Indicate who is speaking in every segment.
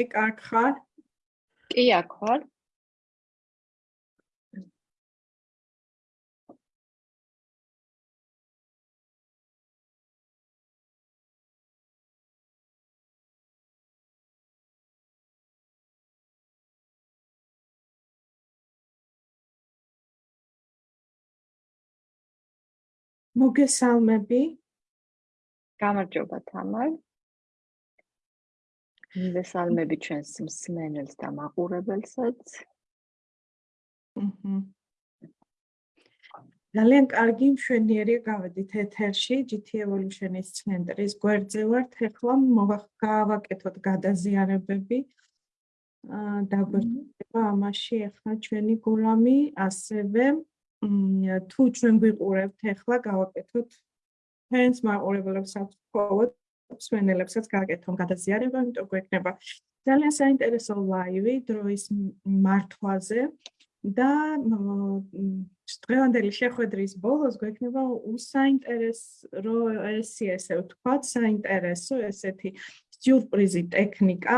Speaker 1: ეგ აქ ხარ?
Speaker 2: კი, აქ ხარ.
Speaker 1: მოგესალმები.
Speaker 2: გამარჯობა თამარ. მოგესალმები ჩვენს მსმენელს და მაყურებელსაც.
Speaker 1: ძალიან კარგი მშვენიერი გავედით ეთერში GT Evolution-ის ცენტრის გვერდზე ვართ. ეხლა მოვაგავაკეთოთ გადაზიარებები. აა დაგვერდება ამაში ახლა ჩვენი გულამი, ასევე თუ ჩვენ გვიყურებთ ახლა გავაკეთოთ ფენს მაყურებლებსაც ყოველ სვენელებსაც გააკეთონ გადაზიარება, იმიტომ გვექნება ძალიან საინტერესო ლაივი დროის მართვაზე და დღევანდელი შეხვედრის ბოლოს გვექნება უსაინტერესო ესე ესე ვთქვათ, საინტერესო ესეთი სიურპრიზი ტექნიკა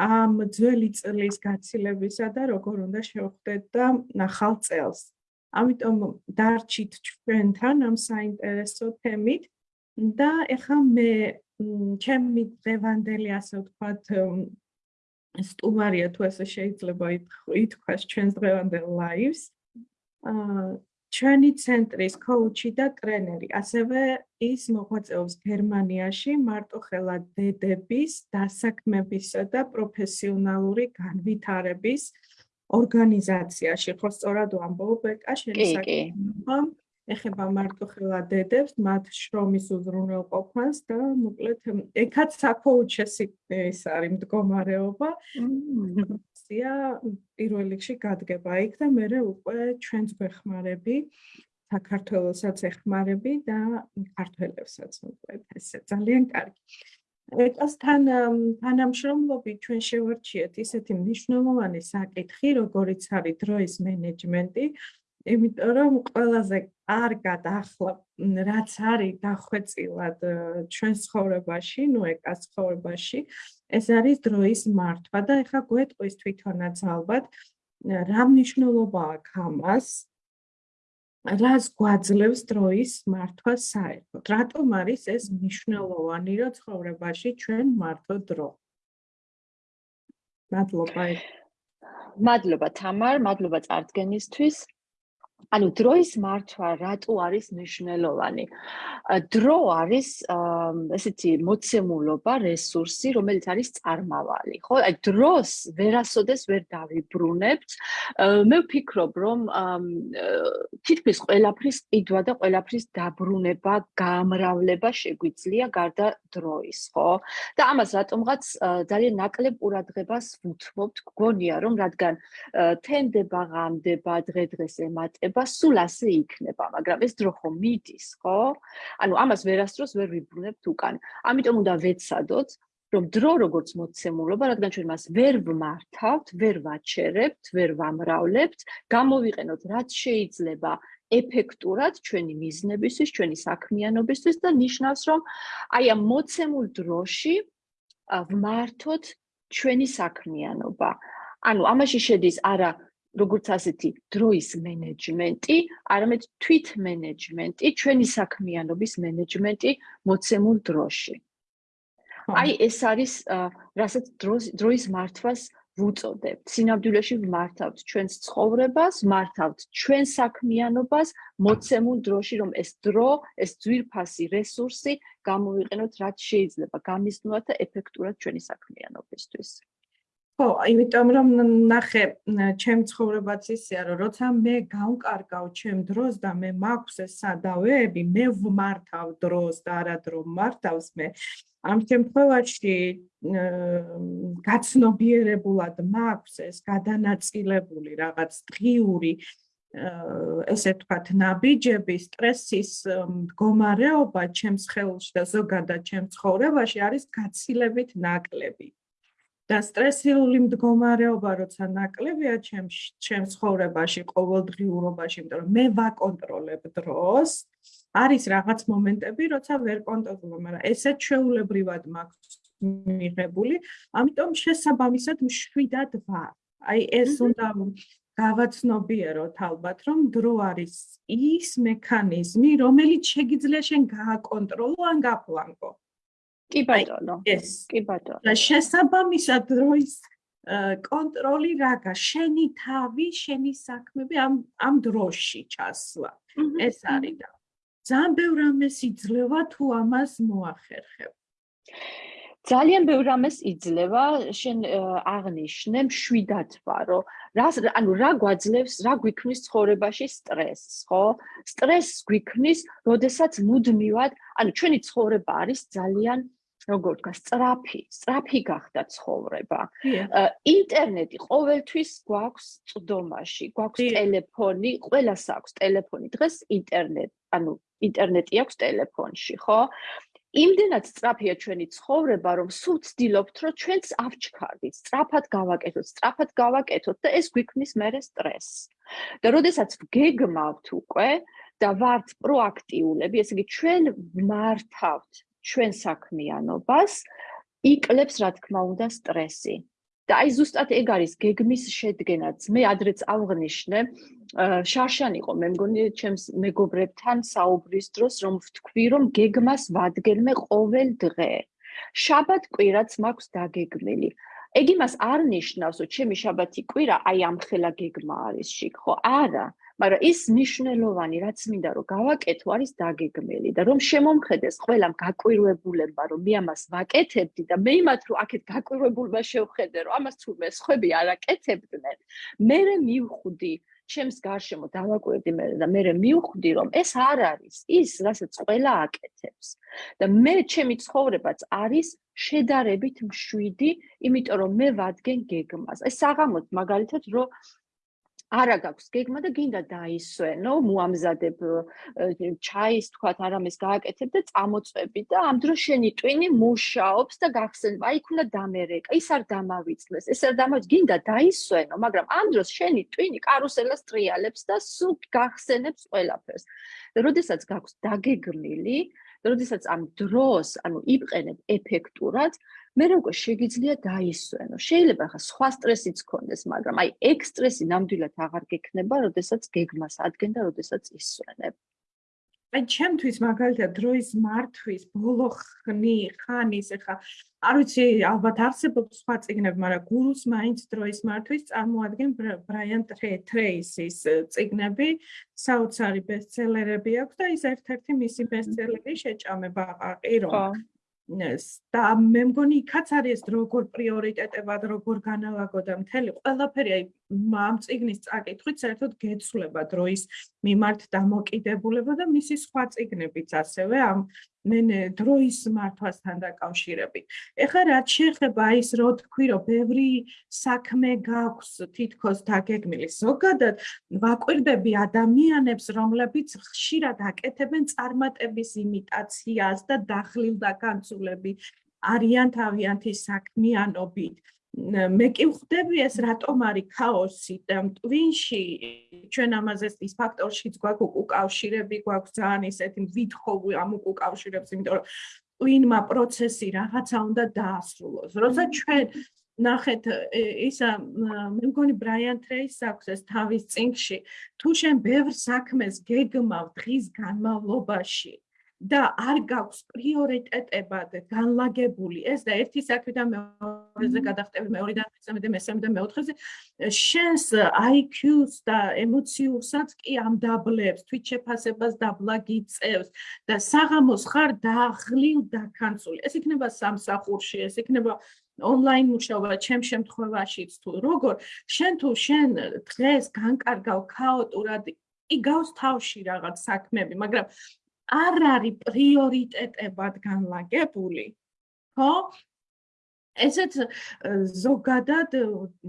Speaker 1: ამ ძველი წლის გაცილებისა და როგორ უნდა შევხვდეთ და ახალ წელს. ამიტომ დარჩით ჩვენთან ამ საინტერესო თემით და ეხლა მე ჩემი დღევანდელი ასე ვთქვათ სტუმარია თუ ასე შეიძლება ითქვას ჩვენს დღევანდელ ლაივს. აა ჩვენი ცენტრის კოუჩი და ტრენერი ასევე ის მოღვაწეობს გერმანიაში მარტოხელა დედების დასაქმებისა და პროფესიონალური განვითარების ორგანიზაციაში. ხო სწორად ვამბობ ეკა შენი საქმე ეხება მარტო ხელა დედებს მათ შრომის უზრუნველყოფას და მოკლედ ეკაც საკოუჩესი ეს არის მდგომარეობა. სია პირველ რიგში გადგება იქ და მე უკვე ჩვენს გვეხმარები საქართველოსაც ეხმარები და ქართველებსაც მოკლედ ესე ძალიან კარგი. ეკასთან თანამშრომლობით ჩვენ შევარჩიეთ ისეთი მნიშვნელოვანი საკითხი, როგორიც არის დროის მენეჯმენტი, იმიტომ რომ ყველაზე კარგად ახლა რაც არის დახვეწილად ჩვენ ცხოვრებაში, ნუ ეკას ცხოვრებაში, ეს არის დროის მართვა და ეხლა გვეტყვის თვითონაც ალბათ რა მნიშვნელობა აქვს ამას რას გვაძლევს დროის მართვა საერთოდ? რატომ არის ეს მნიშვნელოვანი, რომ ცხოვრებაში ჩვენ მართო დრო? მადლობა.
Speaker 2: მადლობა თამარ, მადლობა წარდგენისთვის. ანუ დროის მართვა რატო არის მნიშვნელოვანი? დრო არის ესეთი მოცემულობა, რესურსი, რომელიც არის წარმავალი, ხო? აი დროს ვერასოდეს ვერ დავიბრუნებთ. მე ვფიქრობ, რომ თითქმის ყველაფრის ყიდვა და ყველაფრის დაბრუნება, გამრავლება შეგვიძლია გარდა დროის, ხო? და ამას რატომღაც ძალიან ნაკლებ ყურადღებას ვუთმობთ, გგონია რომ რადგან თენდება, ღამდება, დღე-დღეს ემატება იქნება, სულ ასე იქნება, მაგრამ ეს დრო ხომ მიდის, ხო? ანუ ამას ვერასდროს ვერ ვიბრუნებთ უკან. ამიტომ უნდა ვეცადოთ, რომ დრო როგორც მოცემულობა, რადგან ჩვენ მას ვერ ვმართავთ, ვერ ვაჩერებთ, ვერ ვამრავლებთ, გამოვიყენოთ რაც შეიძლება ეფექტურად ჩვენი მიზნებისთვის, ჩვენი საქმიანობისთვის და ნიშნავს, რომ აი ამ მოცემულ დროში ვმართოთ ჩვენი საქმიანობა. ანუ ამაში შედის არა როგორც ასეთი დროის მენეჯმენტი, არამედ თვით მენეჯმენტი, ჩვენი საქმიანობის მენეჯმენტი მოცემულ დროში. აი ეს არის რასაც დროის მართვას ვუწოდებთ. სინამდვილეში ვმართავთ ჩვენს ცხოვრებას, მართავთ ჩვენ საქმიანობას მოცემულ დროში, რომ ეს დრო, ეს ძვირფასი რესურსი გამოვიყენოთ რაც შეიძლება გამიზნოთ და ეფექტურად ჩვენი საქმიანობისთვის.
Speaker 1: ხო, იმიტომ რომ ნახე, ჩემ ცხოვრებაც ისეა, რომ როცა მე გავკარგავ ჩემ დროს და მე მაქვს ეს სადავეები, მე ვმართავ დროს და არა დრო მართავს მე. ამ შემთხვევაში გაცნობიერებულად მაქვს ეს გადანაწილებული რაღაც დღიური ესე ვთქვათ, ნაბიჯები, სტრესის მდგომარეობა ჩემს ხელში და ზოგადად ჩემ ცხოვრებაში არის გაცილებით ნაკლები. და სტრესული მდგომარეობა როცა ნაკლებია ჩემს ჩემს ცხოვრებაში, ყოველდღიურობაში, იმიტომ რომ მე ვაკონტროლებ დროს, არის რაღაც მომენტები, როცა ვერ კონტროლებ, მაგრამ ესე ჩვეულებრივად მაქვს მიღებული, ამიტომ შესაბამისად მშვიდად ვარ. აი ეს უნდა გავაცნობიეროთ ალბათ, რომ დრო არის ის მექანიზმი, რომელიც შეიძლება შენ გააკონტროლო ან გაპლანკო.
Speaker 2: კი ბატონო.
Speaker 1: ეს
Speaker 2: კი ბატონო.
Speaker 1: და შესაბამისად დროის კონტროლი რაღა, შენი თავი, შენი საქმეები ამ ამ დროში ჩასვლა. ეს არის და ძალიან ბევრ ამას იძლევა თუ ამას მოახერხებ.
Speaker 2: ძალიან ბევრ ამას იძლევა, შენ აღნიშნე მშვიდად ვარო. რა ანუ რა გვაძლევს, რა გვიქმნის ცხოვრებაში სტრესს, ხო? სტრესს გვიქმნის, როდესაც მუდმივად, ანუ ჩვენი ცხოვრება არის ძალიან როგორ ვთქვა, სწრაფი, სწრაფი გახდა ცხოვრება. ინტერნეტი ყოველთვის გვაქვს წვდომაში, გვაქვს ტელეფონი, ყველას აქვს ტელეფონი. დღეს ინტერნეტ, ანუ ინტერნეტი აქვს ტელეფონში, ხო? იმდენად სწრაფია ჩვენი ცხოვრება, რომ სულ ვცდილობთ, რომ ჩვენც ავჩქარდით, სწრაფად გავაკეთოთ, სწრაფად გავაკეთოთ და ეს გვიქმნის მერე სტრესს. და როდესაც გეგმავთ უკვე და ვართ პროაქტიულები, ესე იგი ჩვენ მართავთ ჩვენ საქმიანობას იკლებს რა თქმა უნდა სტრესი. და აი ზუსტად ეგ არის გეგმის შედგენაც. მე ადრეც აღნიშნე, შარშან იყო მე მგონი ჩემს მეგობრებთან საუბრის დროს რომ ვთქვი რომ გეგმას ვადგენმე ყოველ დღე. შაბათ კვირაც მაქვს დაგეგმილი. ეგ იმას არ ნიშნავს, რომ ჩემი შაბათი კვირა აი ამ ხელა გეგმა არის შიგ, ხო? არა. მაგრამ ის ნიშნელოვანი რაც მინდა რომ გავაკეთო არის დაგეგმილი და რომ შემომხედეს ყველამ გაკვირვებულებმა რომ მე ამას ვაკეთებდი და მე იმათ რომ აქეთ გაკვირვებულმა შევხედე რომ ამას თუ მე სხვები არ აკეთებდნენ მე მივხვდი ჩემს გარშემო დავაკვირდი მე და მე მივხვდი რომ ეს არ არის ის რასაც ყველა აკეთებს და მე ჩემი ცხოვრებაც არის შედარებით მშვიდი იმიტომ რომ მე ვადგენ გეგმას. ეს საღამოც მაგალითად რომ არა გაქვს გეგმა და გინდა დაისვენო, მოამზადებ ჩაის თქვათ არამეს გააკეთებ და წამოწვევი და ამ დროს შენი ტვინი მუშაობს და გახსენ, აი იქ უნდა დამერეკა, ის არ დამავიწყდეს, ეს არ დამავიწყდეს, გინდა დაისვენო, მაგრამ ამ დროს შენი ტვინი კარუსელას ტრიალებს და სულ გახსენებს ყველაფერს. როდესაც გაქვს დაგეგმილი, როდესაც ამ დროს, ანუ იპყენებ ეფექტურად, მე როგორ შეგიძლია დაისვენო. შეიძლება ხა სხვა სტრესიც გქონდეს, მაგრამ აი ეგ სტრესი ნამდვილად აღარ გექნება, როდესაც გეგმას ადგენ და როდესაც ისვენებ.
Speaker 1: აი ჩემთვის მაგალითად დროის მართვის ბოლო ხნი ხანის ხა არ ვიცი ალბათ არსებობს სხვა წიგნები, მაგრამ გურუს მაინც დროის მართვის წარმოადგენს ბრაიან ტრეისის წიგნები, საოცარი ბესტსელერები აქვს და ის ერთ-ერთი მისი ბესტსელერი შეჭამება აყი რომ და მე მგონი იქაც არის როგორ პრიორიტეტებად როგორ განალაგოდა მთელი ყველაფერი აი ამ ციგნის წაკითხვით საერთოდ გეცვლება დროის მიმართ დამოკიდებულება და მისი სხვა ციგნებიც ასევე ამ მე დროის მართვასთან დაკავშირებით. ეხლა რაც შეეხება ის რო თქვი რომ ბევრი საქმე გაქვს თითქოს დაგეგმილი. ზოგადად ვაკვირდები ადამიანებს, რომლებიც ხშირად აკეთებენ წარმატების იმიტაციას და დახლილ და განცულები არიან თავიანთი საქმიანობით. მე კი ვხვდები ეს რატომ არის ქაოსი? და ტვინში ჩვენ ამაზე ის ფაქტორშიც გვაქვს უკავშირები გვაქვს ძალიან ისეთი ვითხოვი ამ უკავშირებს იმიტომ რომ ტვინმა პროცესი რაღაცა უნდა დაასრულოს. როცა ჩვენ ნახეთ ისა მე მგონი ბრაიან ტრეის აქვს ეს თავის წინში. თუ შენ ბევრ საქმეს გეგმავ დღის განმავლობაში და არ გაქვს პრიორიტეტებად განლაგებული. ეს და ერთი საქმიდან მეორეზე გადახტები მეორედან მესამედან მესამედან მეოთხეზე შენს IQ-ს და ემოციურსაც კი ამ დაბლებს თვით შეფასებას დაბლაგიწევს და საღამოს ხარ დაღლილ დაქანცული ეს იქნება სამსახურში ეს იქნება ონლაინ მუშაობა ჩემ შემთხვევაშიც თუ. როგორ? შენ თუ შენ დღეს განკარგავ ქაოტურად იგავს თავში რაღაც საქმეები მაგრამ არ არის პრიორიტეტებად განლაგებული. ხო? ესეც ზოგადად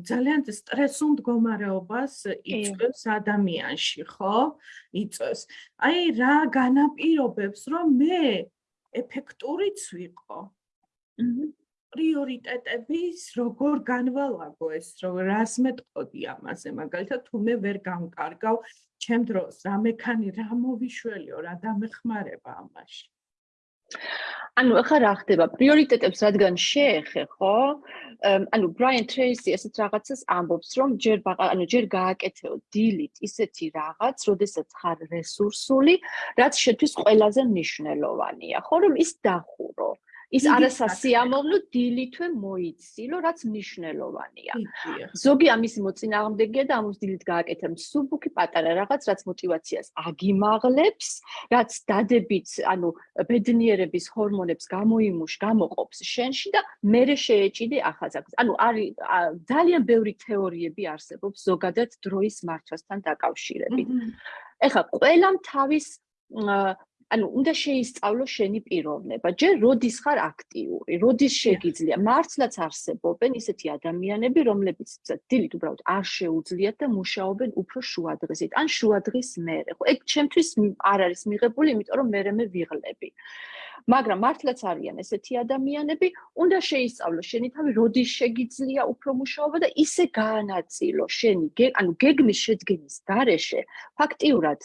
Speaker 1: ძალიან სტრესულ მდგომარეობას იწვევს ადამიანში, ხო? იწვევს. აი რა განაპირობებს, რომ მე ეფექტურიც ვიყო? პრიორიტეტების როგორ განვალაგო ეს რო რას მეტყოდი ამაზე მაგალითად თუ მე ვერ გამკარგავ ჩემ დროს რა მექანი რა მოვიშველიო რა დამეხმარება ამაში
Speaker 2: ანუ ახლა რა ხდება? პრიორიტეტებს რადგან შეეხე, ხო? ანუ Brian Tracy ესეთ რაღაცას ამბობს, რომ ჯერ ანუ ჯერ გააკეთეო დილით ისეთი რაღაც, როდესაც ხარ რესურსული, რაც შეთვის ყველაზე მნიშვნელოვანია, ხო? რომ ის დახურო. ის არასასიამოვნო დილითვე მოიცილო, რაც მნიშვნელოვანია. ზოგი ამის მოწინააღმდეგეა და ამის დილით გააკეთა მსუბუქი პატარა რაღაც, რაც мотиваციას აგიმაღლებს, რაც დადებით, ანუ ბედნიერების ჰორმონებს გამოიმუშ, გამოყოფს შენში და მერე შეეჭიდე ახალგაზრდა. ანუ არის ძალიან ბევრი თეორიები არსებობს ზოგადად დროის მართვასთან დაკავშირებით. ეხლა ყველამ თავის ანუ უნდა შეისწავლო შენი პიროვნება. ჯერ როდის ხარ აქტიური, როდის შეგიძლია. მართლაც არსებობენ ისეთი ადამიანები, რომლებიც დილით უბრალოდ არ შეუძლიათ და მუშაობენ უფრო შუადღესით, ან შუადღის მერე. ხო, ეგ ჩემთვის არ არის მიღებული, იმიტომ რომ მე მე ვიღლები. მაგრამ მართლაც არიან ესეთი ადამიანები, უნდა შეისწავლო შენი თავი, როდის შეგიძლია უფრო მუშაობა და ისე გაანაწილო შენი, ანუ გეგმის შეძგენის გარეშე, ფაქტიურად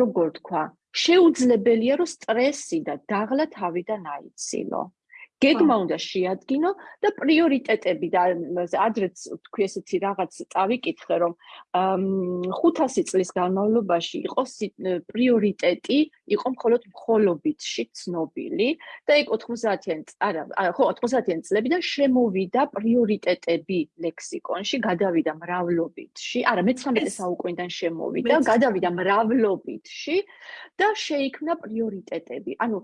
Speaker 2: როგორ თქვა, შეუძლებელია რომ სტრესი და დაღლა თავიდან აიცილო. გეგმა უნდა შეადგინო და პრიორიტეტები და ადრეც თქვი ესეთი რაღაც წავიკითხე რომ 500 წლის განმავლობაში იყოს პრიორიტეტი იყო მხოლოდ მხოლობითში ცნობილი და ეგ 90-იან არა ხო 90-იან წლებიდან შემოვიდა პრიორიტეტები ლექსიკონში გადავიდა მრავლობითში. არა მე-19 საუკუნიდან შემოვიდა გადავიდა მრავლობითში და შეიქმნა პრიორიტეტები. ანუ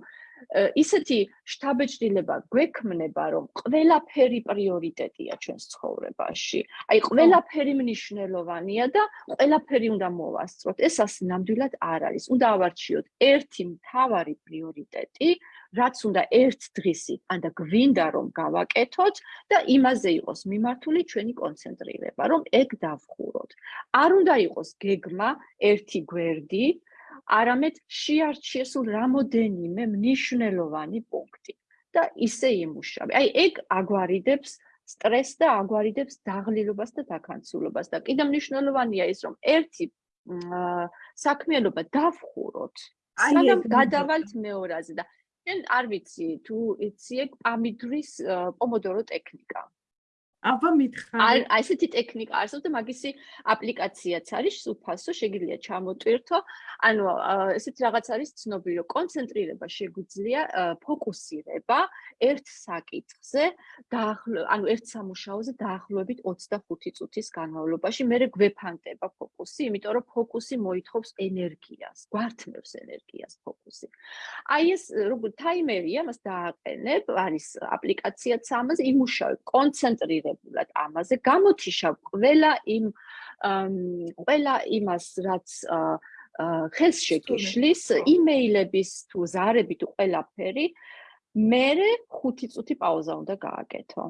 Speaker 2: ისეთი შთაბეჭდილება გვექმნება, რომ ყველაფერი პრიორიტეტია ჩვენს ცხოვრებაში. აი, ყველაფერი მნიშვნელოვანია და ყველაფერი უნდა მოვასწროთ. ეს ასე ნამდვილად არ არის. უნდა ავარჩიოთ ერთი მთავარი პრიორიტეტი, რაც უნდა ერთ დღისი, ანდა გვინდა რომ გავაკეთოთ და იმაზე იყოს მიმართული ჩვენი კონცენტრირება, რომ ეგ დავხუროთ. არ უნდა იყოს გეგმა ერთი გვერდი, არამედ შეარჩიე სულ რამოდენიმე მნიშვნელოვანი პუნქტი და ისე იმუშავე. აი ეგ აგვარიდებს სტრესს და აგვარიდებს დაღლილობას და დაქანცულობას და კიდევ მნიშვნელოვანია ის რომ ერთი საქმიანობა დავხუროთ. სანამ გადავალთ მეორაზე და შენ არ ვიცი თუ იცი ეგ პამიდრის პომოდორო ტექნიკა.
Speaker 1: აბა მითხარი.
Speaker 2: აი, ესეთი ტექნიკა არსებობს და მაგისი აპლიკაციაც არის, უფასო, შეგიძლია ჩამოტვირთო. ანუ ესეთი რაღაც არის ცნობილი, რომ კონცენტრირება შეგვიძლია ფოკუსირება ერთ საკითხზე, დაახლო, ანუ ერთ სამუშაოზე დაახლოებით 25 წუთის განმავლობაში, მე გვეფანტება ფოკუსი, იმიტომ რომ ფოკუსი მოითხოვს ენერგიას, გვართმევს ენერგიას ფოკუსი. აი ეს როგორ ტაიმერია, მას დააყენებ, არის აპლიკაციაც ამაზე, იმუშავებ კონცენტრირება მიღებულად ამაზე გამოთიშავ ყველა იმ ყველა იმას რაც ხელს შეგიშლის იმეილების თუ ზარები თუ ყველაფერი მე 5 წუთი პაუზა უნდა გააკეთო.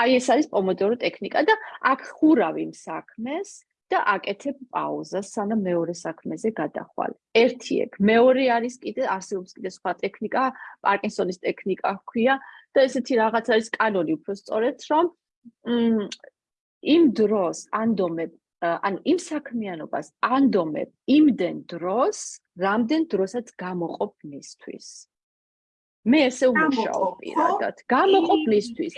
Speaker 2: აი ეს არის პომოდორო ტექნიკა და აქ ხურავი იმ საქმეს და აკეთებ პაუზას სანამ მეორე საქმეზე გადახვალ. ერთი ეგ, მეორე არის კიდე არსებობს კიდე სხვა ტექნიკა, პარკინსონის ტექნიკა ჰქვია და ესეთი რაღაც არის კანონი უფრო სწორედ, რომ იმ დროს ანდომებ ან იმ საქმიანობას ანდომებ იმდენ დროს, რამდენ დროსაც გამოყოფ მისთვის. მე ესე უმუშაობ პირადად. გამოყოფ მისთვის.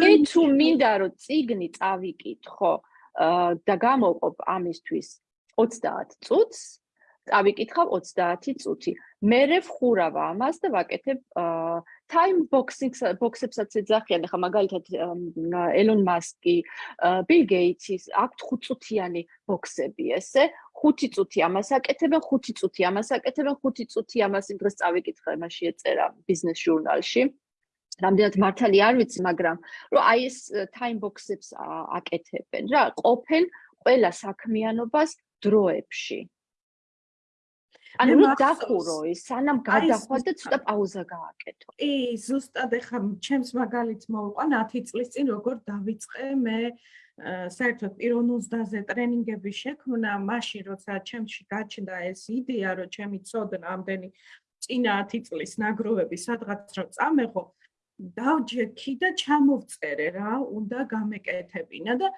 Speaker 2: მე თუ მინდა რომ ციგნი წავიკითხო, და გამოყოფ ამისთვის 30 წუთს, წავიკითხავ 30 წუთი. მე ვხურავ ამას და ვაკეთებ time boxing box-ებსაც ეძახიან, ახლა მაგალითად ელონ მასკი, ბილ გეიტსის აქვთ 5 წუთიანი box-ები, ესე 5 წუთი ამას აკეთებენ, 5 წუთი ამას აკეთებენ, 5 წუთი ამას იმ დროს წავიკითხე, მასში ეწერა business journal-ში. რამდენად მართალი არ ვიცი, მაგრამ რომ აი ეს time box-ებს აკეთებენ რა, ყოფენ ყველა საქმიანობას დროებში. ანუ რა დახურო ის, სანამ გადახვა და ცოტა პაუზა გააკეთო.
Speaker 1: კი, ზუსტად ეხა ჩემს მაგალითს მოვყვან 10 წლის წინ როგორ დავიწყე მე საერთოდ პიროვნულზე ტრენინგები შექმნა, მაშინ როცა ჩემში გაჩნდა ეს იდეა, რომ ჩემი ცოდნა ამდენი წინა 10 წლის ნაგროვები სადღაც რომ წამეღო, დავჯექი და ჩამოვწერე რა, უნდა გამეკეთებინა და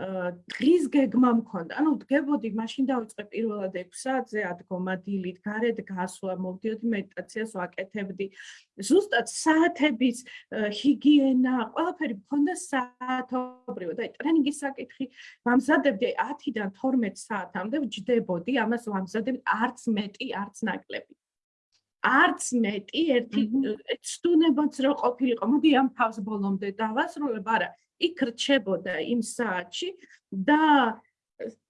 Speaker 1: დღის გეგმა მქონდა. ანუ დგებოდი, მაშინ დავიწყე პირველად 6 საათზე ადგომა დილით, გარეთ გასვლა, მოვდიოდი მედიტაციას ვაკეთებდი. ზუსტად საათების ჰიგიენა, ყველაფერი მქონდა საათობრივად. აი ტრენინგის საკითხი ვამზადებდი 10-დან 12 საათამდე ვჯდებოდი, ამას ვამზადებდი არც მეტი, არც ნაკლები. არც მეტი ერთი სტუნებაც რო ყოფილიყო, მოდი ამ ფავს ბოლომდე დავასრულებ, არა, იქ რჩებოდა იმ საათში და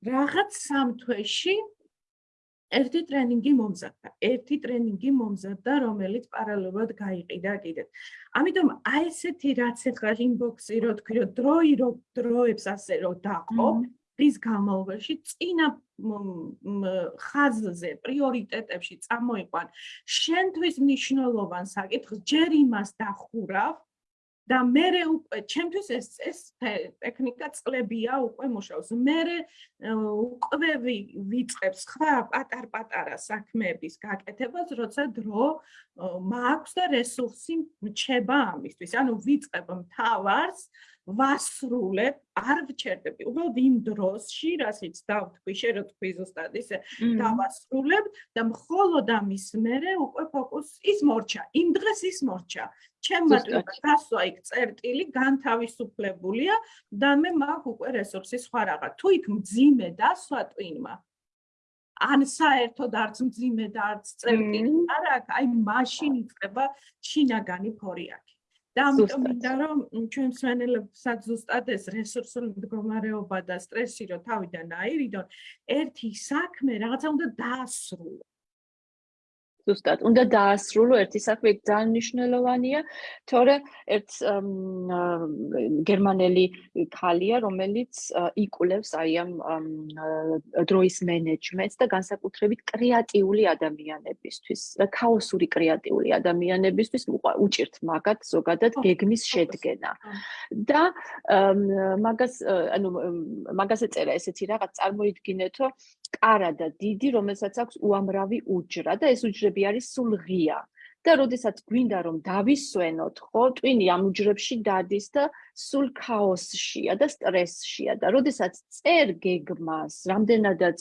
Speaker 1: რაღაც სამ თვეში ერთი ტრენინგი მომზადდა. ერთი ტრენინგი მომზადდა, რომელიც პარალელურად გაიყიდა კიდე. ამიტომ აი ესეთი რაც ახლა ინბოქსი რო თქვი, რომ დროი რო დროებს ასე რო დაყო, ის განმავლობაში წინა ხაზზე, პრიორიტეტებში წამოიყვან შენთვის მნიშვნელოვან საკითხს, ჯერ იმას დახურავ, და მე უკვე ჩემთვის ეს ეს ტექნიკა წლებია უკვე მუშაობს. მე უკვე ვიწყებს ხა პატარ-პატარა საქმეების გაკეთებას, როცა დრო მაქვს და რესურსი მჩება ამისთვის. ანუ ვიწყებ მთავარს ვასრულებ, არ ვჩერდები. უბრალოდ იმ დროსში, რასაც დავთქვი, შე რო თქვი ზუსტად ისე, დავასრულებ და მხოლოდ ამის მერე უკვე ფოკუს ის მორჩა. იმ დღეს ის მორჩა. ჩემმა დასვა იქ წერტილი განთავისუფლებულია და მე მაქვს უკვე რესურსი სხვა რაღა. თუ იქ მძიმე დასვა ტვინმა ან საერთოდ არც მძიმე და არც წერტილი არ აქვს, აი მაშინ იწყება შინაგანი ფორიაკი. და ამიტომ მინდა რომ ჩვენ მსვენელებსაც ზუსტად ეს რესურსული მდგომარეობა და სტრესი რო თავიდან აირიდონ, ერთი საქმე რაღაცა უნდა დაასრულო.
Speaker 2: ზუსტად. უნდა დაასრულო ერთი საქმე ძალიან მნიშვნელოვანია თორე ერთ გერმანელი ქალია რომელიც იკულევს აი ამ დროის მენეჯმენტს და განსაკუთრებით კრეატიული ადამიანებისთვის ქაოსური კრეატიული ადამიანებისთვის უჭირთ მაგათ ზოგადად გეგმის შედგენა. და მაგას ანუ მაგას ეწერა ესეთი რაღაც წარმოიდგინეთო კარა და დიდი რომელსაც აქვს უამრავი უჯრა და ეს უჯრები უჯრები არის სულ ღია და როდესაც გვინდა რომ დავისვენოთ, ხო, ტვინი ამ უჯრებში დადის და სულ ქაოსშია და სტრესშია და როდესაც წერ გეგმას, რამდენადაც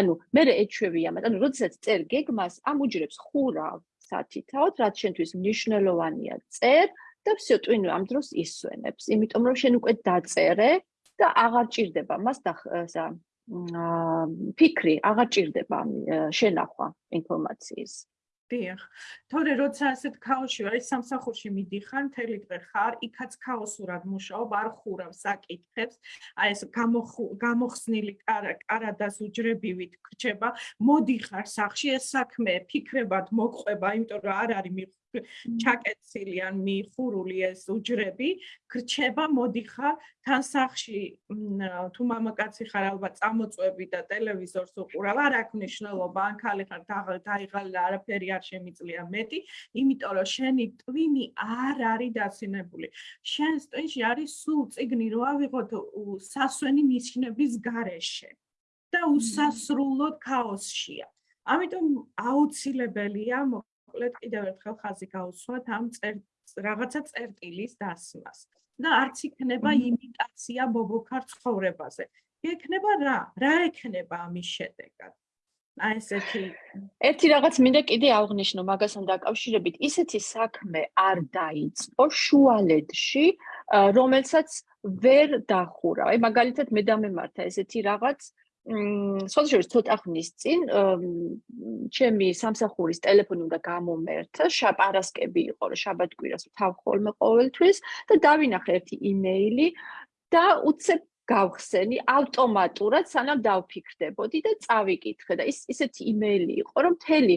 Speaker 2: ანუ მე ეჩვევია, მაგრამ როდესაც წერ გეგმას ამ უჯრებს ხურავ სათითაოდ, რაც შენთვის მნიშვნელოვანია, წერ და всё ტვინი ამ დროს ისვენებს, იმიტომ რომ შენ უკვე დაწერე და აღარ ჭირდება მას და ფიქრი აღარ ჭირდება შენახვა ინფორმაციის.
Speaker 1: დიახ. თორე როცა ასეთ ქაოსში ვარ, სამსახურში მიდიხარ, მთელი დღე ხარ, იქაც ქაოსურად მუშაობ, არ ხურავ საკითხებს. აი ეს გამოხსნილი კარადას უჯრებივით გრჩება, მოდიხარ სახში, ეს საქმე ფიქრებად მოყვება, იმიტომ რომ არ არის ჩაკეცილი ან მიხურული ეს უჯრები გრჩება მოდიხარ თან სახში თუ მამაკაცი ხარ ალბათ წამოწვევი და ტელევიზორს უყურავ არ აქვს მნიშვნელობა ან ხალი ხარ დაიღალე არაფერი არ შემიძლია მეტი იმიტომ რომ შენი ტვინი არ არის დაცინებული. შენს ტვინში არის სულ ციგნი რო ავიღოთ სასვენი ნიშნების გარეშე და უსასრულოდ ქაოსშია. ამიტომ აუცილებელია მოკლედ კიდევ ერთხელ ხაზი გაუსვათ ამ რაღაცა წერტილის დასმას და არც იქნება იმიტაცია ბობოქარ ცხოვრებაზე. იქნება რა? რა ექნება ამის შედეგად? აი ესეთი
Speaker 2: ერთი რაღაც მინდა კიდე აღნიშნო მაგასთან დაკავშირებით, ისეთი საქმე არ დაიწყო შუალედში, რომელსაც ვერ დახურა. აი მაგალითად მე დამემართა ესეთი რაღაც სოციალურ ცოტა ხნის წინ ჩემი სამსახურის ტელეფონი უნდა გამომერთა, შაბარასკები იყო, რომ შაბათკვირას თავ ხოლმე ყოველთვის და დავინახე ერთი იმეილი და უცებ გავხსენი ავტომატურად სანამ დავფიქრდებოდი და წავიკითხე და ის ისეთი იმეილი იყო, რომ მთელი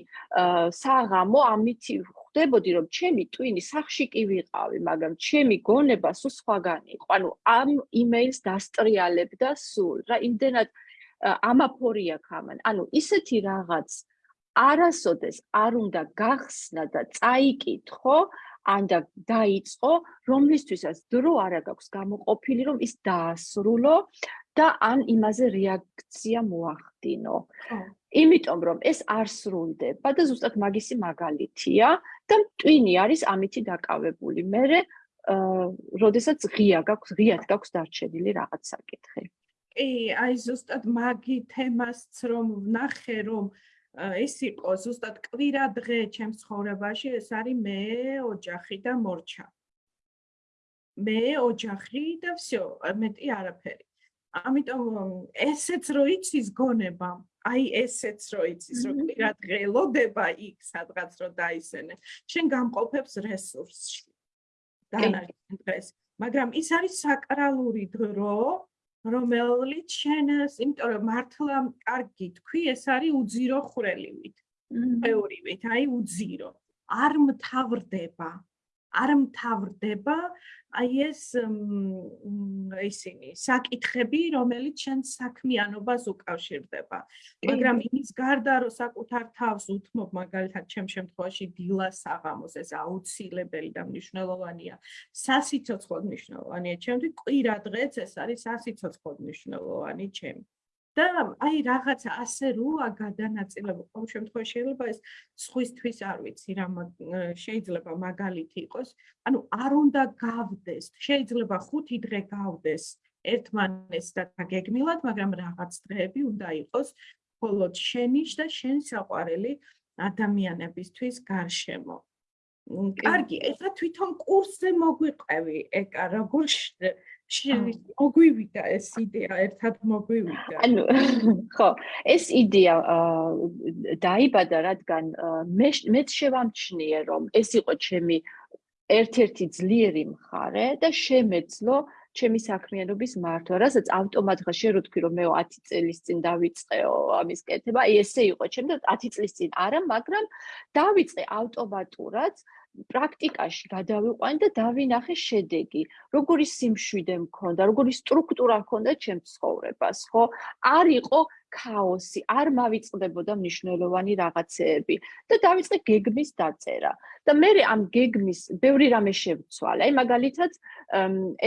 Speaker 2: საღამო ამითი ხვდებოდი, რომ ჩემი ტვინი სახში კი ვიყავი, მაგრამ ჩემი გონება სულ სხვაგანი იყო. ანუ ამ იმეილს დასტრიალებდა სულ. რა იმდენად ამაფორია ქამან. ანუ ისეთი რაღაც არასოდეს არ უნდა გახსნა და წაიკითხო, ან და დაიწყო, რომლისთვისაც დრო არა გაქვს გამოყოფილი, რომ ის დაასრულო და ან იმაზე რეაქცია მოახდინო. იმიტომ რომ ეს არ სრულდება და ზუსტად მაგისი მაგალითია და ტვინი არის ამითი დაკავებული. მე როდესაც ღია გაქვს, ღიად გაქვს დარჩენილი რაღაც საკითხი.
Speaker 1: კი, აი ზუსტად მაგი თემასც რომ ვნახე, რომ ეს იყო ზუსტად კვირა დღე ჩემს ცხოვრებაში, ეს არის მე, ოჯახი და მორჩა. მე, ოჯახი და всё, მეტი არაფერი. ამიტომ ესეც რო იცის გონება, აი ესეც რო იცის, რომ კვირა დღე ელოდება იქ სადღაც რო დაისენე, შენ გამყოფებს რესურსში. დანარჩენ დღეს. მაგრამ ის არის საკრალური დრო, რომელიც შენს, იმიტომ რომ მართლა კარგი თქვი, ეს არის უძირო ხვრელივით. ეურივით, აი უძირო. არ მთავრდება. არ მთავრდება აი ეს ისინი საკითხები, რომელიც შენ საქმიანობას უკავშირდება. მაგრამ იმის გარდა, რომ საკუთარ თავს უთმობ, მაგალითად, ჩემ შემთხვევაში დილას საღამოს ეს აუცილებელი და მნიშვნელოვანია. სასიცოცხლო მნიშვნელოვანია. ჩემთვის კვირა დღეც ეს არის სასიცოცხლო მნიშვნელოვანი ჩემი. და აი რაღაცა ასე როა გადანაწილება. ყოველ შემთხვევაში შეიძლება ეს სხვისთვის არ ვიცი რა შეიძლება მაგალითი იყოს. ანუ არ უნდა გავდეს. შეიძლება ხუთი დღე გავდეს ერთმანეს და გეგმილად მაგრამ რაღაც დღეები უნდა იყოს მხოლოდ შენიშ და შენ საყვარელი ადამიანებისთვის გარშემო. კარგი ეხლა თვითონ კურსზე მოგვიყევი ეკა როგორ მოგვივიდა ეს იდეა, ერთად მოგვივიდა.
Speaker 2: ანუ ხო, ეს იდეა დაიბადა, რადგან მე მეც შევამჩნიე, რომ ეს იყო ჩემი ერთ-ერთი ძლიერი მხარე და შემეძლო ჩემი საქმიანობის მართვა, რასაც ავტომატურად შე რო თქვი რომ მე 10 წელს წინ დავიწყეო ამის კეთება, აი ესე იყო ჩემ და 10 წლის წინ არა, მაგრამ დავიწყე ავტომატურად პრაქტიკაში გადავიყვანი და დავინახე შედეგი. როგორი სიმშვიდე მქონდა, როგორი სტრუქტურა მქონდა ჩემს ცხოვრებას, ხო? არ იყო ქაოსი, არ მავიწყდებოდა მნიშვნელოვანი რაღაცეები და დავიწყე გეგმის დაწერა. და მე ამ გეგმის ბევრი რამე შევცვალე. აი მაგალითად,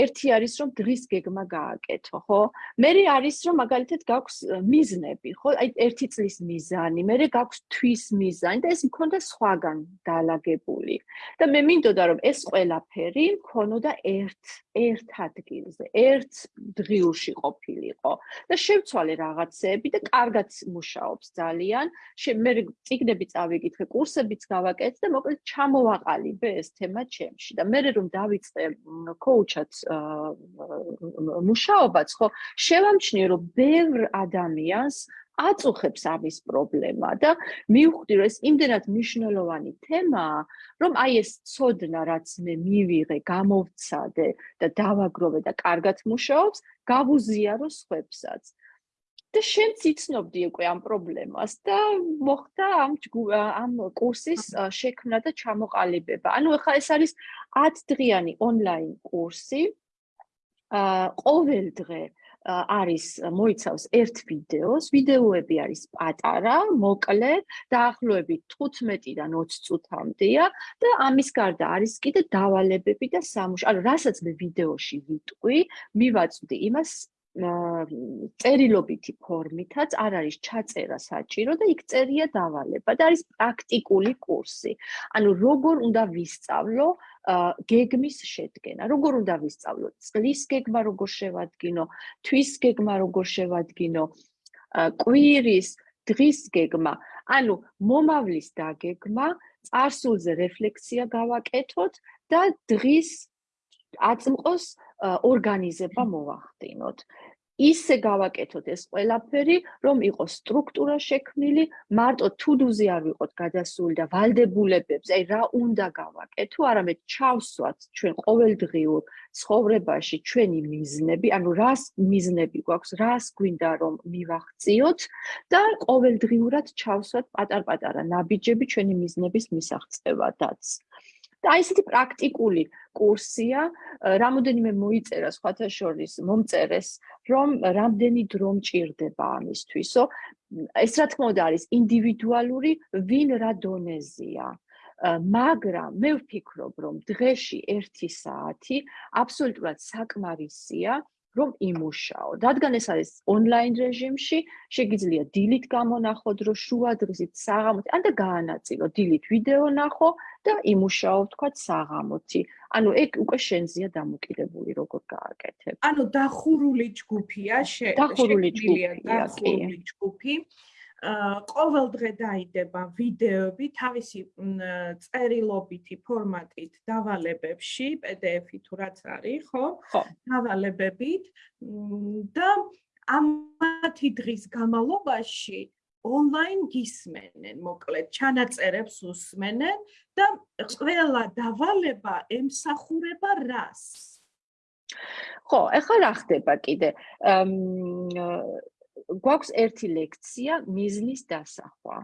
Speaker 2: ერთი არის რომ დღის გეგმა გააკეთო, ხო? მე არის რომ მაგალითად გაქვს მიზნები, ხო? აი ერთი წლის მიზანი, მე გაქვს თვის მიზანი და ეს მქონდა სხვაგან დაალაგებული. და მე მინდოდა რომ ეს ყველაფერი მქონოდა ერთ ერთ ადგილზე, ერთ დღიურში ყოფილიყო და შევცვალე რაღაცეები კარგად მუშაობს ძალიან. მე ციგნები წავიკითხე, კურსებიც გავაკეთე და მოკლედ ჩამოვაყალიბე ეს თემა ჩემში და მე რომ დავიწყე კოუჩად მუშაობაც, ხო, შევამჩნიე რომ ბევრ ადამიანს აწუხებს ამის პრობლემა და მივხვდი რომ ეს იმდენად მნიშვნელოვანი თემაა, რომ აი ეს ცოდნა რაც მე მივიღე, გამოვცადე და დავაგროვე და კარგად მუშაობს, გავუზიარო სხვებსაც. და შენც იცნობდი უკვე ამ პრობლემას და მოხდა ამ ამ კურსის შექმნა და ჩამოყალიბება. ანუ ახლა ეს არის 10 დღიანი ონლაინ კურსი. აა ყოველ დღე არის მოიცავს ერთ ვიდეოს, ვიდეოები არის პატარა, მოკლე, დაახლოებით 15-დან 20 წუთამდეა და ამის გარდა არის კიდე დავალებები და სამუშაო. ანუ რასაც მე ვიდეოში ვიტყვი, მივაწვდი იმას წერილობითი ფორმითაც არ არის ჩაწერა საჭირო და იქ წერია დავალება და არის პრაქტიკული კურსი. ანუ როგორ უნდა ვისწავლო გეგმის შედგენა, როგორ უნდა ვისწავლო? წლის გეგმა როგორ შევადგინო, თვის გეგმა როგორ შევადგინო, კვირის, დღის გეგმა, ანუ მომავლის დაგეგმა, წარსულზე რეფლექსია გავაკეთოთ და დღის აწმყოს ორგანიზება მოვახდინოთ. ისე გავაკეთოთ ეს ყველაფერი, რომ იყოს სტრუქტურა შექმნილი, მარტო to-do-ზე არ ვიყოთ გადასული და ვალდებულებებს, აი რა უნდა გავაკეთო, არამედ ჩავსვათ ჩვენ ყოველდღიურ ცხოვრებაში ჩვენი მიზნები, ანუ რას მიზნები გვაქვს, რას გვინდა რომ მივახციოთ და ყოველდღიურად ჩავსვათ პატარ-პატარა ნაბიჯები ჩვენი მიზნების მისაღწევადაც. და აი ესეთი პრაქტიკული კურსია, რამოდენიმე მოიწერა სხვათა შორის მომწერეს, რომ რამდენი დრო მჭირდება ამისთვისო. ეს რა თქმა უნდა არის ინდივიდუალური, ვინ რა დონეზია. მაგრამ მე ვფიქრობ, რომ დღეში 1 საათი აბსოლუტურად საკმარისია, რომ იმუშაო. რადგან ეს არის ონლაინ რეჟიმში, შეგიძლია დილით გამონახოთ, რომ შუა დღისით საღამოთი, ან და გაანაწილო დილით ვიდეო ნახო და იმუშაო თქვა საღამოთი. ანუ ეგ უკვე შენზია დამოკიდებული როგორ გააკეთებ.
Speaker 1: ანუ დახურული ჯგუფია,
Speaker 2: დახურული ჯგუფია,
Speaker 1: დახურული ჯგუფი. ყოველ დღე დაიდება ვიდეოები თავისი წერილობითი ფორმატით დავალებებში, PDF-ით თუ რაც არის, ხო?
Speaker 2: ხო.
Speaker 1: დავალებებით და ამათი დღის განმავლობაში ონლაინ გისმენენ, მოკლედ, ჩანაწერებს უსმენენ და ყველა დავალება ემსახურება რას?
Speaker 2: ხო, ეხლა რა ხდება კიდე? გვაქვს ერთი ლექცია მიზნის დასახვა.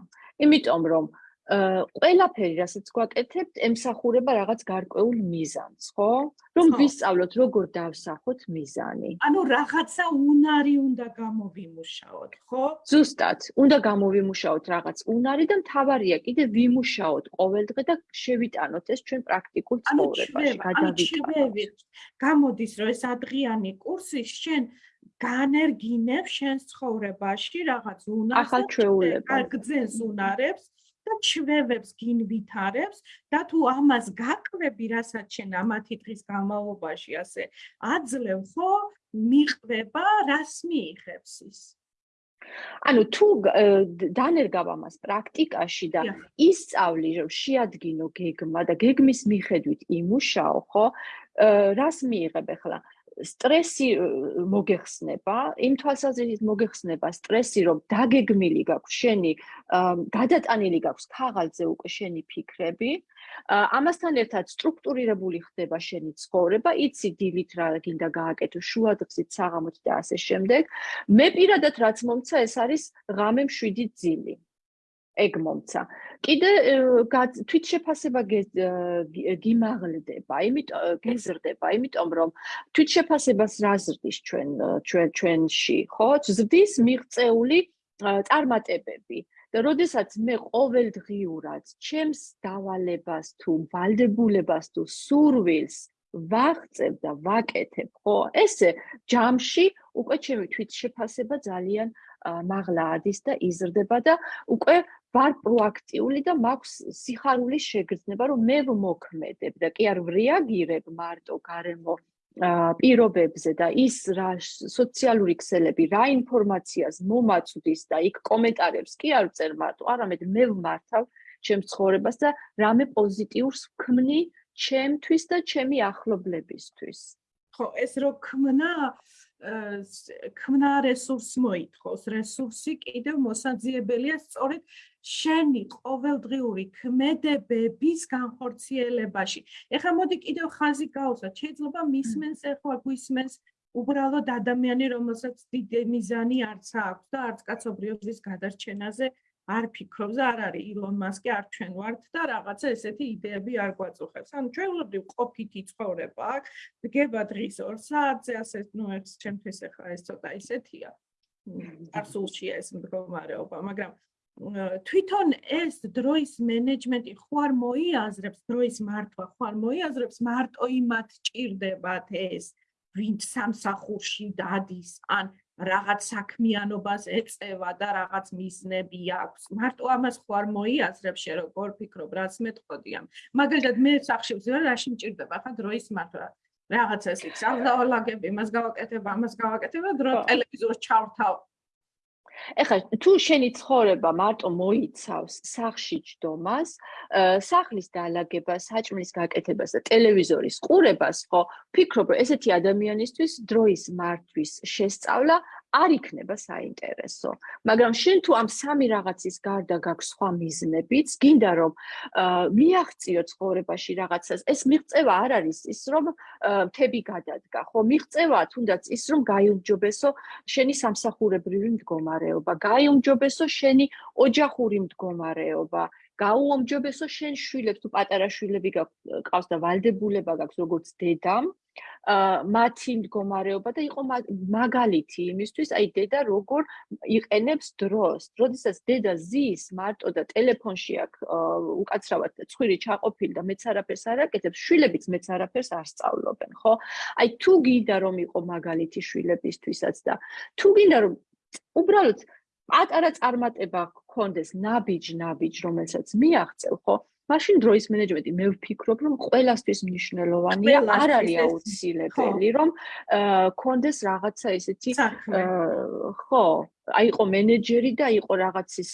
Speaker 2: იმიტომ რომ ყველაფერი, რასაც გვაკეთებთ, ემსახურება რაღაც გარკვეულ მიზანს, ხო? რომ ვისწავლოთ, როგორ დავსახოთ მიზანი.
Speaker 1: ანუ რაღაცა უნარი უნდა გამოვიმუშაოთ, ხო?
Speaker 2: ზუსტად, უნდა გამოვიმუშაოთ რაღაც უნარი და მთავარია კიდე ვიმუშაოთ ყოველდღე და შევიტანოთ ეს ჩვენ პრაქტიკულ ცხოვრებაში,
Speaker 1: გადავიტანოთ. გამოდის, რომ ეს ადრიანი კურსი შენ განერგინებს შენს ცხოვრებაში რაღაც უნარს
Speaker 2: ახალ ჩვეულებებს,
Speaker 1: გაგძენს უნარებს და ჩვევებს გინვითარებს და თუ ამას გაკვები, რასაც შენ ამათი დღის განმავლობაში ასე აძლევ, ხო, მიყვება, რას მიიღებს ის?
Speaker 2: ანუ თუ დანერგავ ამას პრაქტიკაში და ისწავლი, რომ შეადგინო გეგმა და გეგმის მიხედვით იმუშაო, ხო? რას მიიღებ ახლა? სტრესი მოგეხსნება, იმ თვალსაზრისით მოგეხსნება სტრესი, რომ დაგეგმილი გაქვს შენი, გადატანილი გაქვს ქაღალდზე უკვე შენი ფიქრები. ამასთან ერთად სტრუქტურირებული ხდება შენი ცხოვრება, იცი დილით რა გინდა გააკეთო, შუადღეობით, საღამოთი და ასე შემდეგ. მე პირადად რაც მომცა, ეს არის ღამე 7 ძილი. ეგ მომცა. კიდე თვით შეფასება გიმაღლდება, იმიტომ გეზრდება, იმიტომ რომ თვით შეფასებას რა ზრდის ჩვენ ჩვენ ჩვენში, ხო? ზრდის მიღწეული წარმატებები. და როდესაც მე ყოველდღიურად ჩემს დავალებას თუ ვალდებულებას თუ სურვილს ვაღწევ და ვაკეთებ, ხო? ესე ჯამში უკვე ჩემი თვით შეფასება ძალიან მაღლა ადის და იზრდება და უკვე ვარ პროაქტიული და მაქვს სიხარულის შეგრძნება, რომ მე ვმოქმედებ და კი არ ვრეაგირებ მარტო გარემო პირობებზე და ის რა სოციალური ქსელები რა ინფორმაციას მომაწვდის და იქ კომენტარებს კი არ წერ მარტო, არამედ მე ვმართავ ჩემს ცხოვრებას და რამე პოზიტიურს ვქმნი ჩემთვის და ჩემი ახლობლებისთვის.
Speaker 1: ხო, ეს რო ქმნა ქმნა რესურს მოითხოვს, რესურსი კიდევ მოსაძიებელია სწორედ შენი ყოველდღიური ქმედებების განხორციელებაში. ეხლა მოდი კიდევ ხაზი გავუსვათ, შეიძლება მისმენს ეხლა გვისმენს უბრალოდ ადამიანი, რომელსაც დიდი მიზანი არც აქვს და არც კაცობრიობის გადარჩენაზე არ ფიქრობს და არ არის ილონ მასკი არ ჩვენ ვართ და რაღაცა ესეთი იდეები არ გვაწუხებს. ანუ ჩვეულებრივ ყოფითი ცხოვრება აქვს, დგება დღის 2 საათზე, ასე ნუ ეს ჩემთვის ახლა ეს ცოტა ისეთია. აბსოლუტია ეს მდგომარეობა, მაგრამ თვითონ ეს დროის მენეჯმენტი ხო არ მოიაზრებს დროის მართვა, ხო არ მოიაზრებს მარტო იმათ ჭირდებათ ეს, ვინც სამსახურში დადის, ან რაღაც საქმიანობას ეწევა და რაღაც მიზნები აქვს. მარტო ამას ხო არ მოიაზრებს შე როგორ ფიქრობ, რაც მეტყოდი ამ. მაგალითად მე სახში ვზივარ, რაში მჭირდება ხა დროის მართვა. რაღაცას იქ სალაგები, მას გავაკეთებ, ამას გავაკეთებ, დრო ტელევიზორს ჩავრთავ,
Speaker 2: ეხლა თუ შენი ცხოვრება მარტო მოიცავს სახში ჯდომას, სახლის დაალაგებას, საჭმლის გაკეთებას და ტელევიზორის ყურებას, ხო, ფიქრობ, რომ ესეთი ადამიანისთვის დროის მართვის შესწავლა არ იქნება საინტერესო. მაგრამ შენ თუ ამ სამი რაღაცის გარდა გაქვს სხვა მიზნებიც, გინდა რომ მიაღწიო ცხოვრებაში რაღაცას, ეს მიღწევა არ არის ის რომ მთები გადადგა, ხო? მიღწევა თუნდაც ის რომ გაიუმჯობესო შენი სამსახურებრივი მდგომარეობა, გაიუმჯობესო შენი ოჯახური მდგომარეობა. გაუომჯობესო შენ შვილებს თუ პატარა შვილები გაქვს და ვალდებულება გაქვს როგორც დედამ მათი მდგომარეობა და იყო მაგალითი იმისთვის, აი დედა როგორ იყენებს დროს. როდესაც დედა ზის მარტო და ტელეფონში აქვს უკაცრავად ცხვირი ჩაყოფილი და მეც არაფერს არ აკეთებს, შვილებიც მეც არაფერს არ სწავლობენ, ხო? აი თუ გინდა რომ იყო მაგალითი შვილებისთვისაც და თუ გინდა რომ უბრალოდ პატარა წარმატება გქონდეს ნაბიჯ ნაბიჯ რომელსაც მიაღწევ, ხო? მაშინ დროის მენეჯმენტი მე ვფიქრობ რომ ყველასთვის მნიშვნელოვანია არ არის აუცილებელი რომ კონდეს რაღაცა ესეთი ხო აი იყო მენეჯერი და იყო რაღაცის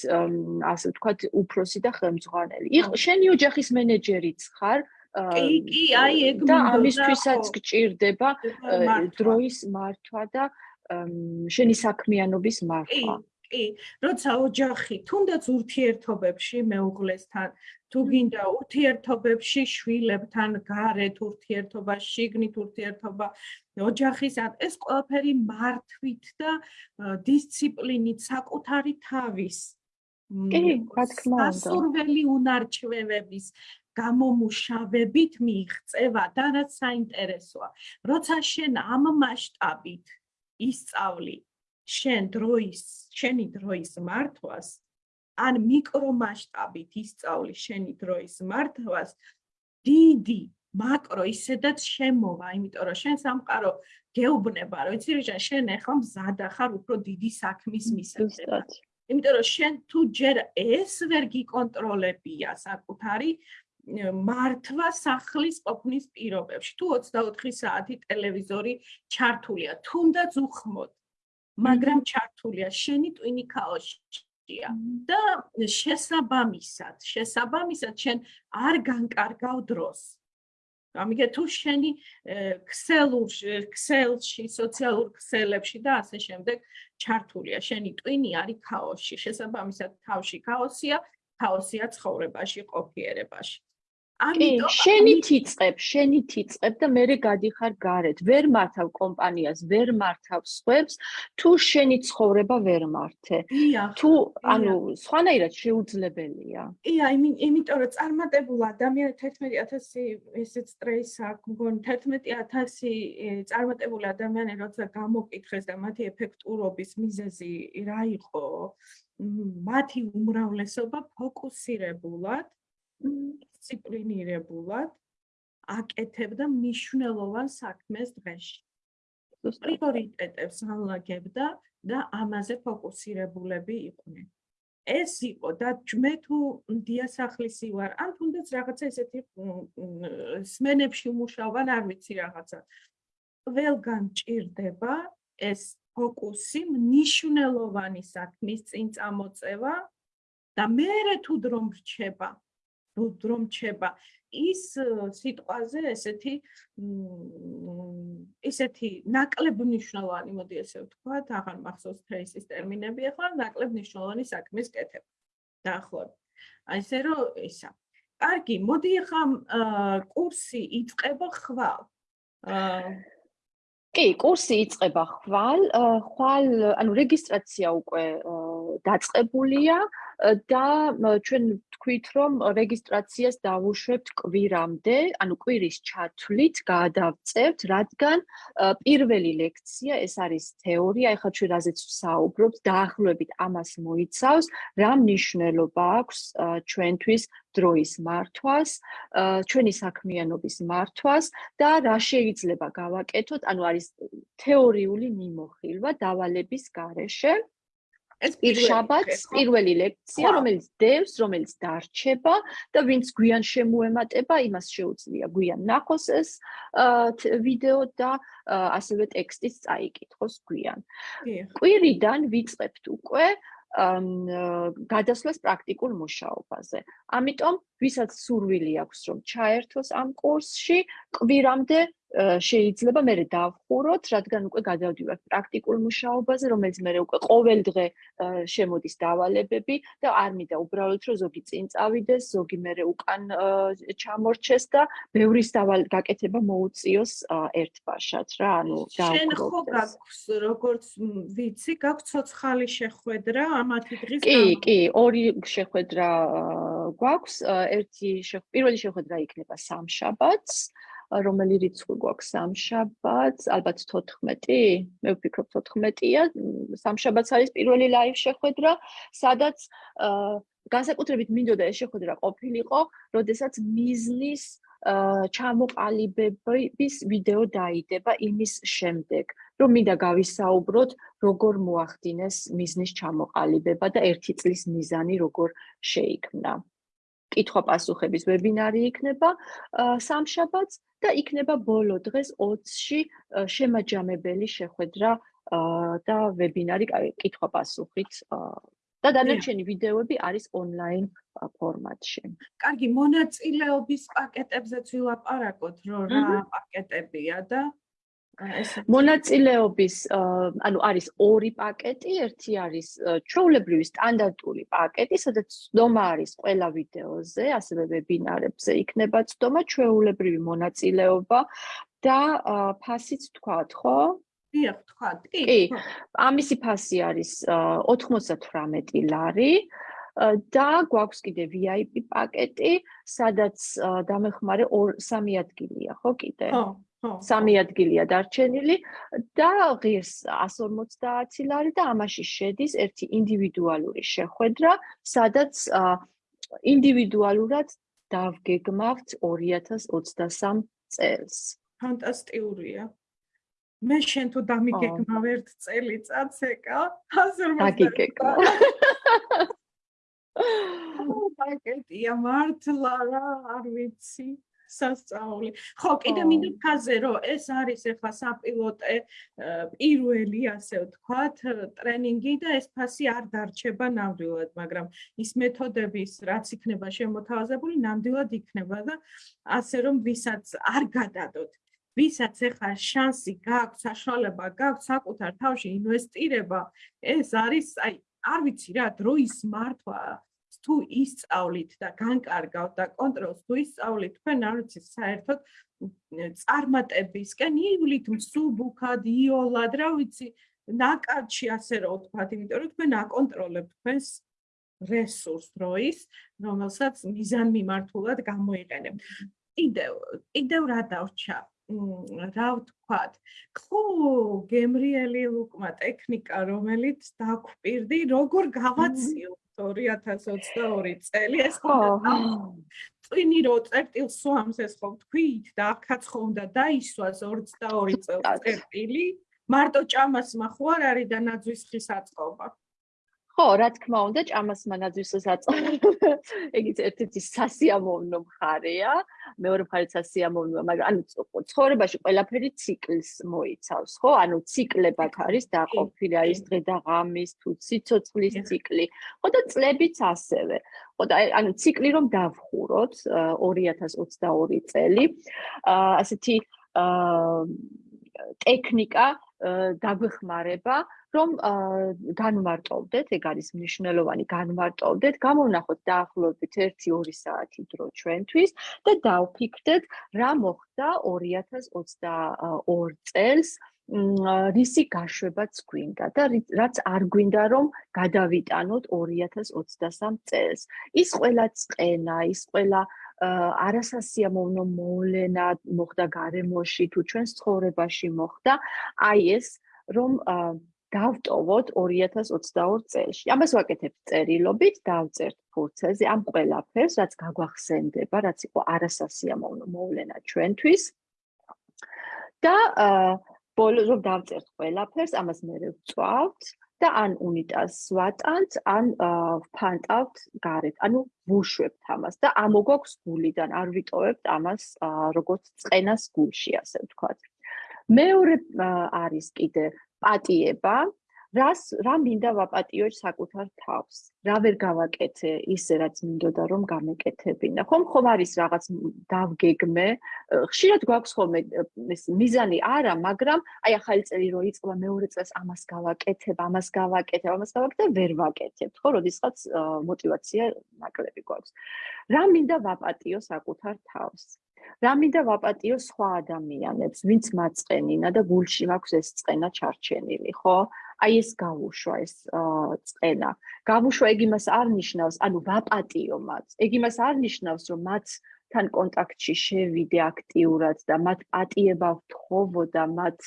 Speaker 2: ასე ვთქვათ უფროსი და ხელმძღვანელი. იყო შენი ოჯახის მენეჯერიც ხარ?
Speaker 1: კი კი აი ეგ
Speaker 2: და ამისთვისაც გჭირდება დროის მართვა და შენი საქმიანობის მართვა
Speaker 1: კი, როცა ოჯახი თუნდაც ურთიერთობებში მეუღლესთან, თუ გინდა ურთიერთობებში შვილებთან, გარეთ ურთიერთობა, შიგნით ურთიერთობა, ოჯახის ეს ყველაფერი მართვით და დისციპლინით საკუთარი თავის
Speaker 2: კი, რა თქმა უნდა.
Speaker 1: სასურველი უნარჩვევების გამომუშავებით მიიღწევა და რაც საინტერესოა, როცა შენ ამ მასშტაბით ისწავლი შენ დროის, შენი დროის მართვას, ან მიკრომასშტაბით ისწავლი შენი დროის მართვას, დიდი მაკრო ისედაც შემოვა, იმიტომ რომ შენ სამყარო გეუბნება, რომ იცი რა, შენ ახლა მზად ახარ უფრო დიდი საქმის მისაღებად. იმიტომ რომ შენ თუ ჯერ ეს ვერ გიკონტროლებია საკუთარი მართვა სახლის ყოფნის პირობებში. თუ 24 საათი ტელევიზორი ჩართულია, თუნდაც უხმოდ მაგრამ ჩართულია შენი ტვინი ქაოსშია. და შესაბამისად შესაბამისად შენ არ განკარგავ დროს. ამიგე თუ შენი ქსელურ ქსელში სოციალურ ქსელებში და ასე შემდეგ ჩართულია შენი ტვინი არის ქაოსში. შესაბამისად თავში ქაოსია ქაოსია ცხოვრებაში ყოფიერებაში
Speaker 2: ამიტომ შენი თიწებ, შენი თიწებ და მე გადიხარ გარეთ. ვერ მართავ კომპანიას, ვერ მართავ სხვებს, თუ შენი ცხოვრება ვერ მართე. თუ ანუ სხვანაირად შეუძლებელია.
Speaker 1: ია, იმიტომ რომ წარმატებულ ადამიანს 11000 ესეც სტრეს აქვს, მგონი 11000 წარმატებული ადამიანი როცა გამოკითხეს და მათი ეფექტურობის მიზეზი რა იყო? მათი უმრავლესობა ფოკუსირებულად დისციპლინირებულად აკეთებდა მნიშვნელოვან საქმეს დღეში. პრიორიტეტებს განლაგებდა და ამაზე ფოკუსირებულები იყვნენ. ეს იყო და მე თუ დიასახლისი ვარ, ან თუნდაც რაღაცა ესეთი სმენებში მუშაობ, არ ვიცი რაღაცა. ყველგან ჭირდება ეს ფოკუსი მნიშვნელოვანი საქმის წინ წამოწევა და მე თუ დრო რჩება რომ ჩება ის სიტყვაზე ესეთი ისეთი ნაკლებ მნიშვნელოვანი მოდი ესე ვთქვა აღარ მახსოვს ფრეისის ტერმინები ახლა ნაკლებ მნიშვნელოვანი საქმის კეთება. დაახლოებით. აი ესე რომ ისა. კარგი მოდი ახლა კურსი იწყება ხვალ.
Speaker 2: კი კურსი იწყება ხვალ ხვალ ანუ რეგისტრაცია უკვე დაწყებულია და ჩვენ თქვით რომ რეგისტრაციას დავუშვებთ კვირამდე, ანუ კვირის ჩათვლით გადავწევთ, რადგან პირველი ლექცია ეს არის თეორია, ეხლა ჩვენ რაზეც ვსაუბრობთ, დაახლოებით ამას მოიცავს, რა მნიშვნელობა აქვს ჩვენთვის დროის მართვას, ჩვენი საქმიანობის მართვას და რა შეიძლება გავაკეთოთ, ანუ არის თეორიული მიმოხილვა დავალების გარეშე. ეს შაბათს პირველი ლექცია, რომელიც დევს, რომელიც დარჩება და ვინც გვიან შემოემატება, იმას შეუძლია გვიან ნახოს ეს ვიდეო და ასევე ტექსტიც წაიკითხოს გვიან. კვირიდან ვიწყებთ უკვე გადასვლას პრაქტიკულ მუშაობაზე. ამიტომ ვისაც სურვილი აქვს რომ ჩაერთოს ამ კურსში, კვირამდე შეიძლება მე დავხუროთ, რადგან უკვე გადავდივართ პრაქტიკულ მუშაობაზე, რომელიც მე უკვე ყოველ დღე შემოდის დავალებები და არ მინდა უბრალოდ რომ ზოგი წინ წავიდეს, ზოგი მე უკან ჩამორჩეს და ბევრის დავალ გაკეთება მოუწიოს ერთბაშად რა, ანუ
Speaker 1: დავხუროთ. შენ ხო გაქვს როგორც ვიცი, გაქვს ცოცხალი შეხვედრა ამათი დღის
Speaker 2: კი, კი, ორი შეხვედრა გვაქვს, ერთი პირველი შეხვედრა იქნება სამშაბათს. რომელი რიცხვი გვაქვს სამშაბათს? ალბათ 14. მე ვფიქრობ 14-ია. სამშაბათს არის პირველი live შეხვედრა, სადაც განსაკუთრებით მინდოდა ეს შეხვედრა ყოფილიყო, როდესაც მიზნის ჩამოყალიბების ვიდეო დაიდება იმის შემდეგ, რომ მინდა გავისაუბროთ, როგორ მოახდინეს მიზნის ჩამოყალიბება და ერთი წლის მიზანი როგორ შეიქმნა. კითხვა-პასუხების ვებინარი იქნება სამშაბათს და იქნება ბოლო დღეს 20-ში შემაჯამებელი შეხვედრა და ვებინარი კითხვა-პასუხით და დანარჩენი ვიდეოები არის ონლაინ ფორმატში.
Speaker 1: კარგი, მონაწილეობის პაკეტებზეც ვილაპარაკოთ, რომ რა პაკეტებია და
Speaker 2: მონაწილეობის ანუ არის ორი პაკეტი, ერთი არის ჩვეულებრივი სტანდარტული პაკეტი, სადაც ცდომა არის ყველა ვიდეოზე, ასევე ვებინარებზე იქნება ცდომა, ჩვეულებრივი მონაწილეობა და ფასიც თქვათ, ხო?
Speaker 1: დიახ, თქვათ.
Speaker 2: კი. ამისი ფასი არის 98 ლარი. და გვაქვს კიდე VIP პაკეტი, სადაც დამეხმარე 3 ადგილია, ხო კიდე?
Speaker 1: ხო.
Speaker 2: სამი ადგილია დარჩენილი და ღირს 150 ლარი და ამაში შედის ერთი ინდივიდუალური შეხვედრა, სადაც ინდივიდუალურად დავგეგმავთ 2023 წელს.
Speaker 1: ფანტასტიკურია. მე შენ თუ დამიგეგმავ ერთ წელიწადს ეკა 150
Speaker 2: დაგიგეგმავ.
Speaker 1: პაკეტია მართლა რა არ ვიცი. სასწაული. ხო, კიდე მინდა ფაზე რომ ეს არის ახლა საპილოტე პირველი ასე ვთქვათ, ტრენინგი და ეს ფასი არ დარჩება ნამდვილად, მაგრამ ის მეთოდების რაც იქნება შემოთავაზებული, ნამდვილად იქნება და ასე რომ ვისაც არ გადადოთ ვისაც ახლა შანსი გაქვს, საშუალება გაქვს საკუთარ თავში ინვესტირება, ეს არის, აი, არ ვიცი რა, დროის მართვა თუ ისწავლით და განკარგავთ და კონტროლს თუ ისწავლით, თქვენ არ ვიცით საერთოდ წარმატებისკენ ივლით მსუბუქად, იოლად, რა ვიცი, ნაკადში ასე რომ ვთქვათ, იმიტომ რომ თქვენ აკონტროლებთ თქვენს რესურს დროის, რომელსაც მიზან მიმართულად გამოიყენებთ. კიდევ, კიდევ რა დავრჩა? რა ვთქვათ? ხო, გემრიელი ლუკმა ტექნიკა, რომელიც დაგვპირდი, როგორ გავაციო 2022 წელი ეს ხო წინი რო წერტილს სვამს ეს ხო თქვით და ახაც ხო უნდა დაისვას 22 წელს წერტილი? მარტო ჭამას მახო არ არის და ნაძვის ხის აწყობა
Speaker 2: ხო, რა თქმა უნდა, ჭამას მანაძვისას აწყობა. ეგიც ერთ-ერთი სასიამოვნო მხარეა. მეორე მხარეს სასიამოვნოა, მაგრამ ანუ ცხოვრებაში ყველაფერი ციკლს მოიცავს, ხო? ანუ ციკლებად არის დაყოფილი, არის დღე და ღამის თუ სიცოცხლის ციკლი. ხო და წლებიც ასევე. ხო და ანუ ციკლი რომ დავხუროთ 2022 წელი, ასეთი აა ტექნიკა დაგვეხმარება რომ განმარტოვდეთ, ეგ არის მნიშვნელოვანი, განმარტოვდეთ, გამოვნახოთ დაახლოებით 1-2 საათი დრო ჩვენთვის და დავფიქრდეთ, რა მოხდა 2022 წელს რისი გაშვებაც გვინდა და რაც არ გვინდა რომ გადავიტანოთ 2023 წელს. ის ყველა წენა, ის ყველა არასასიამოვნო მოვლენა მოხდა გარემოში თუ ჩვენს ცხოვრებაში მოხდა, აი ეს რომ დავტოვოთ 2022 წელს. ამას ვაკეთებ წერილობით, დავწერთ ფურცელზე ამ ყველაფერს, რაც გაგვახსენდება, რაც იყო არასასიამოვნო მოვლენა ჩვენთვის. და აა ბოლოს რომ დავწერთ ყველაფერს, ამას მე ვწვავთ და ან უნიტაზს ვატანთ, ან ვფანტავთ გარეთ, ანუ ვუშვებთ ამას და ამოგვაქვს გულიდან, არ ვიტოვებთ ამას როგორც წენას გულში, ასე ვთქვათ. მეორე არის კიდე პატიება, რას რა მინდა ვაპატიო საკუთარ თავს? რა ვერ გავაკეთე ისე რაც მინდოდა რომ გამეკეთებინა? ხომ ხომ არის რაღაც დავგეგმე? ხშირად გვაქვს ხოლმე ეს მიზანი არა მაგრამ აი ახალი წელი რო იწყება მეორე წელს ამას გავაკეთებ ამას გავაკეთებ ამას გავაკეთებ ვერ ვაკეთებ ხო როდესაც мотивация ნაკლები გვაქვს. რა მინდა ვაპატიო საკუთარ თავს? რა მინდა ვაპატიო სხვა ადამიანებს, ვინც მაწყენინა და გულში მაქვს ეს წენა ჩარჩენილი, ხო? აი ეს გავუშვა ეს წენა. გავუშვა ეგ იმას არ ნიშნავს, ანუ ვაპატიო მათ. ეგ იმას არ ნიშნავს, რომ მათ თან კონტაქტში შევიდე აქტიურად და მათ პატიება ვთხოვო და მათ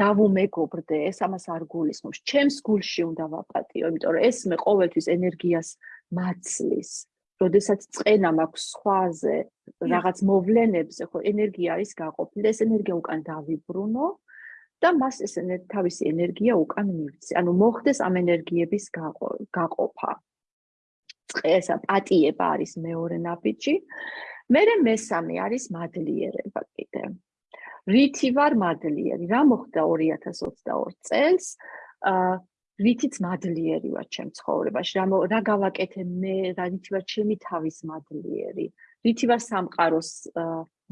Speaker 2: დავუმეგობრდე, ეს ამას არ გულისხმობს. ჩემს გულში უნდა ვაპატიო, იმიტომ რომ ეს მე ყოველთვის ენერგიას მაცლის. როდესაც წენა მაქვს სხვაზე, რაღაც მოვლენებზე, ხო, ენერგია არის გაყოფილი და ეს ენერგია უკან დავიბრუნო და მას ეს თავისი ენერგია უკან მივცე. ანუ მოხდეს ამ ენერგიების გაყოფა. წესა პატიება არის მეორე ნაბიჯი. მე მესამე არის მადლიერება კიდე. რითი ვარ მადლიერი? რა მოხდა 2022 წელს? აა რითიც მადლიერი ვარ ჩემ ცხოვრებაში? რა რა გავაკეთე მე? რა რითი ვარ ჩემი თავის მადლიერი? რითი ვარ სამყაროს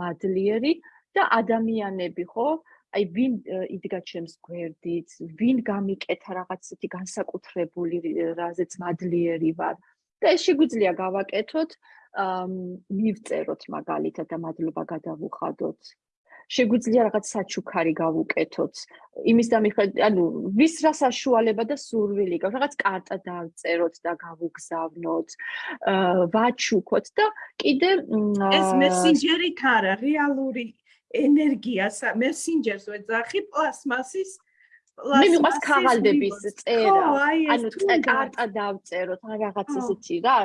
Speaker 2: მადლიერი და ადამიანები ხო? აი ვინ იდგა ჩემს გვერდით, ვინ გამიკეთა რაღაცეთი განსაკუთრებული რაზეც მადლიერი ვარ? და ეს შეგვიძლია გავაკეთოთ, აა მივწეროთ მაგალითად და მადლობა გადავუხადოთ. შეგვიძლია რაღაც საჩუქარი გავუკეთოთ. იმის და მიხედვით, ანუ ვის რა საშუალება და სურვილი გაქვს, რაღაც კარტა დავწეროთ და გავუგზავნოთ, აა ვაჩუქოთ და კიდე
Speaker 1: ეს მესენჯერით არა, რეალური ენერგია, მესენჯერს ვეძახი პლასმასის
Speaker 2: მე მიყვარს ქაღალდების წერა. ანუ კარტა დავწეროთ, რაღაც ესეთი რა,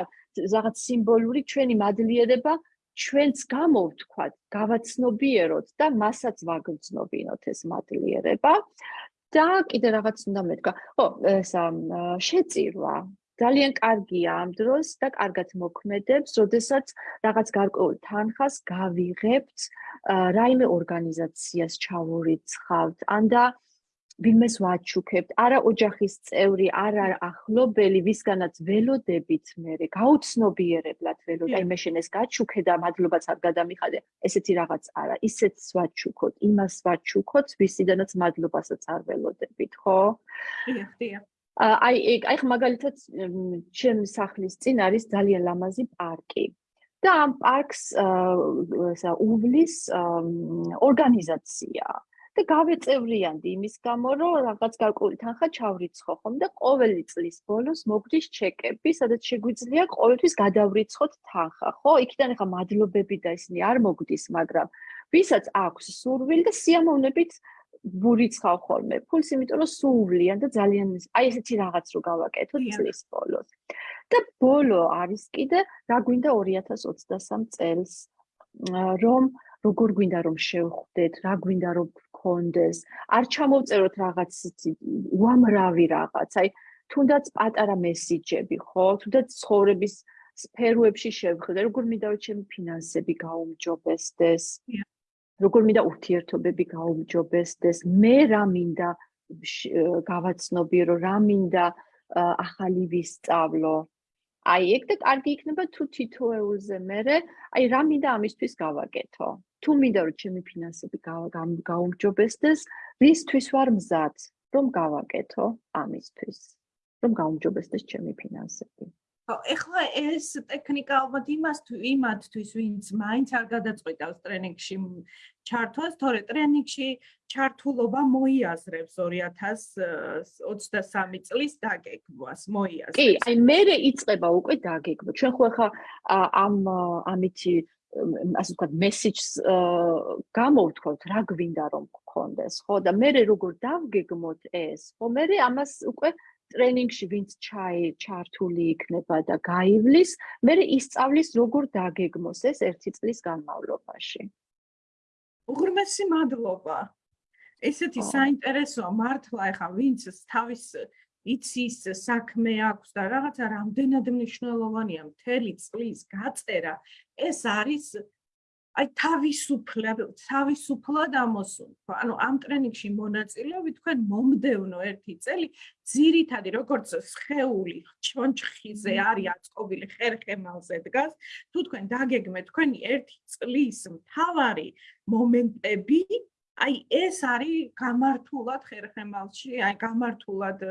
Speaker 2: რაღაც სიმბოლური ჩვენი მადლიერება ჩვენც გამოვთქვათ, გავაცნობიეროთ და მასაც ვაგრძნობინოთ ეს მადლიერება. და კიდე რაღაც უნდა მეთქვა. ხო, ეს შეწირვა ძალიან კარგია ამ დროს და კარგად მოქმედებს, როდესაც რაღაც გარკვეულ თანხას გავიღებთ, რაიმე ორგანიზაციას ჩავურიცხავთ, ან და ვინმეს ვაჩუქებთ, არა ოჯახის წევრი, არა ახლობელი, ვისგანაც ველოდებით მე, გაუცნობიერებლად ველოდ, აი მე შენ ეს გაჩუქე და მადლობაც არ გადამიხადე, ესეთი რაღაც არა, ისეც ვაჩუქოთ, იმას ვაჩუქოთ, ვისიდანაც მადლობასაც არ ველოდებით, ხო?
Speaker 1: დიახ, დიახ.
Speaker 2: აი აი მაგალითად ჩემ სახლის წინ არის ძალიან ლამაზი პარკი. და ამ პარკს ესა უვლის ორგანიზაცია. და გავეწევრიანდი იმის გამო, რომ რაღაც გარკვეული თანხა ჩავრიცხო ხომ და ყოველი წლის ბოლოს მოგდის ჩეკები, სადაც შეგვიძლია ყოველთვის გადავრიცხოთ თანხა, ხო? იქიდან ახლა მადლობები და ისინი არ მოგდის, მაგრამ ვისაც აქვს სურვილი და სიამოვნებით ვურიცხავ ხოლმე ფულს, იმიტომ რომ სუვლიან და ძალიან აი ესეთი რაღაც რო გავაკეთოთ წლის ბოლოს. და ბოლო არის კიდე რა გვინდა 2023 წელს რომ როგორ გვინდა რომ შევხვდეთ, რა გვინდა რომ გქონდეს, არ ჩამოვწეროთ რაღაც უამრავი რაღაც, აი თუნდაც პატარა მესიჯები, ხო? თუნდაც ცხოვრების სფეროებში შევხედე, როგორ მინდა ჩემი ფინანსები გაუმჯობესდეს. როგორ მინდა ურთიერთობები გაუმჯობესდეს, მე რა მინდა გავაცნობიერო, რა მინდა ახალი ვისწავლო. აი ეგ და კარგი იქნება თუ თითოეულზე მე აი რა მინდა ამისთვის გავაკეთო. თუ მინდა რომ ჩემი ფინანსები გაუმჯობესდეს, რისთვის ვარ მზად რომ გავაკეთო ამისთვის, რომ გაუმჯობესდეს ჩემი ფინანსები.
Speaker 1: ეხლა ეს ტექნიკა ალბათ იმას თუ იმათთვის, ვინც მაინც არ გადაწყვიტავს ტრენინგში ჩართვას, თორე ტრენინგში ჩართულობა მოიაზრებს 2023 წლის დაგეგმვას, მოიაზრებს.
Speaker 2: კი, აი მე იწყება უკვე დაგეგმვა. ჩვენ ხო ახლა ამ ამითი ასე ვთქვათ, მესიჯს გამოვთქვათ, რა გვინდა რომ გქონდეს, ხო? და მე როგორ დავგეგმოთ ეს? ხო, მე ამას უკვე ტრენინგში ვინც ჩაი ჩართული იქნება და გაივლის, მე ისწავლის როგორ დაგეგმოს ეს ერთი წლის განმავლობაში.
Speaker 1: უღრმესი მადლობა. ესეთი საინტერესო მართლა ეხა ვინც თავის იცის საქმე აქვს და რაღაცა რამდენად მნიშვნელოვანია მთელი წლის გაწერა ეს არის აი თავისუფლად თავისუფლად ამოსულო ანუ ამ ტრენინგში მონაწილეობი თქვენ მომდევნო ერთი წელი ძირითადი როგორც სხეული ჩონჩხიზე არის აწყობილი ხერხემალზე დგას თუ თქვენ დაგეგმეთ თქვენი ერთი წლის მთავარი მომენტები აი ეს არის გამართულად ხერხემალში, აი გამართულად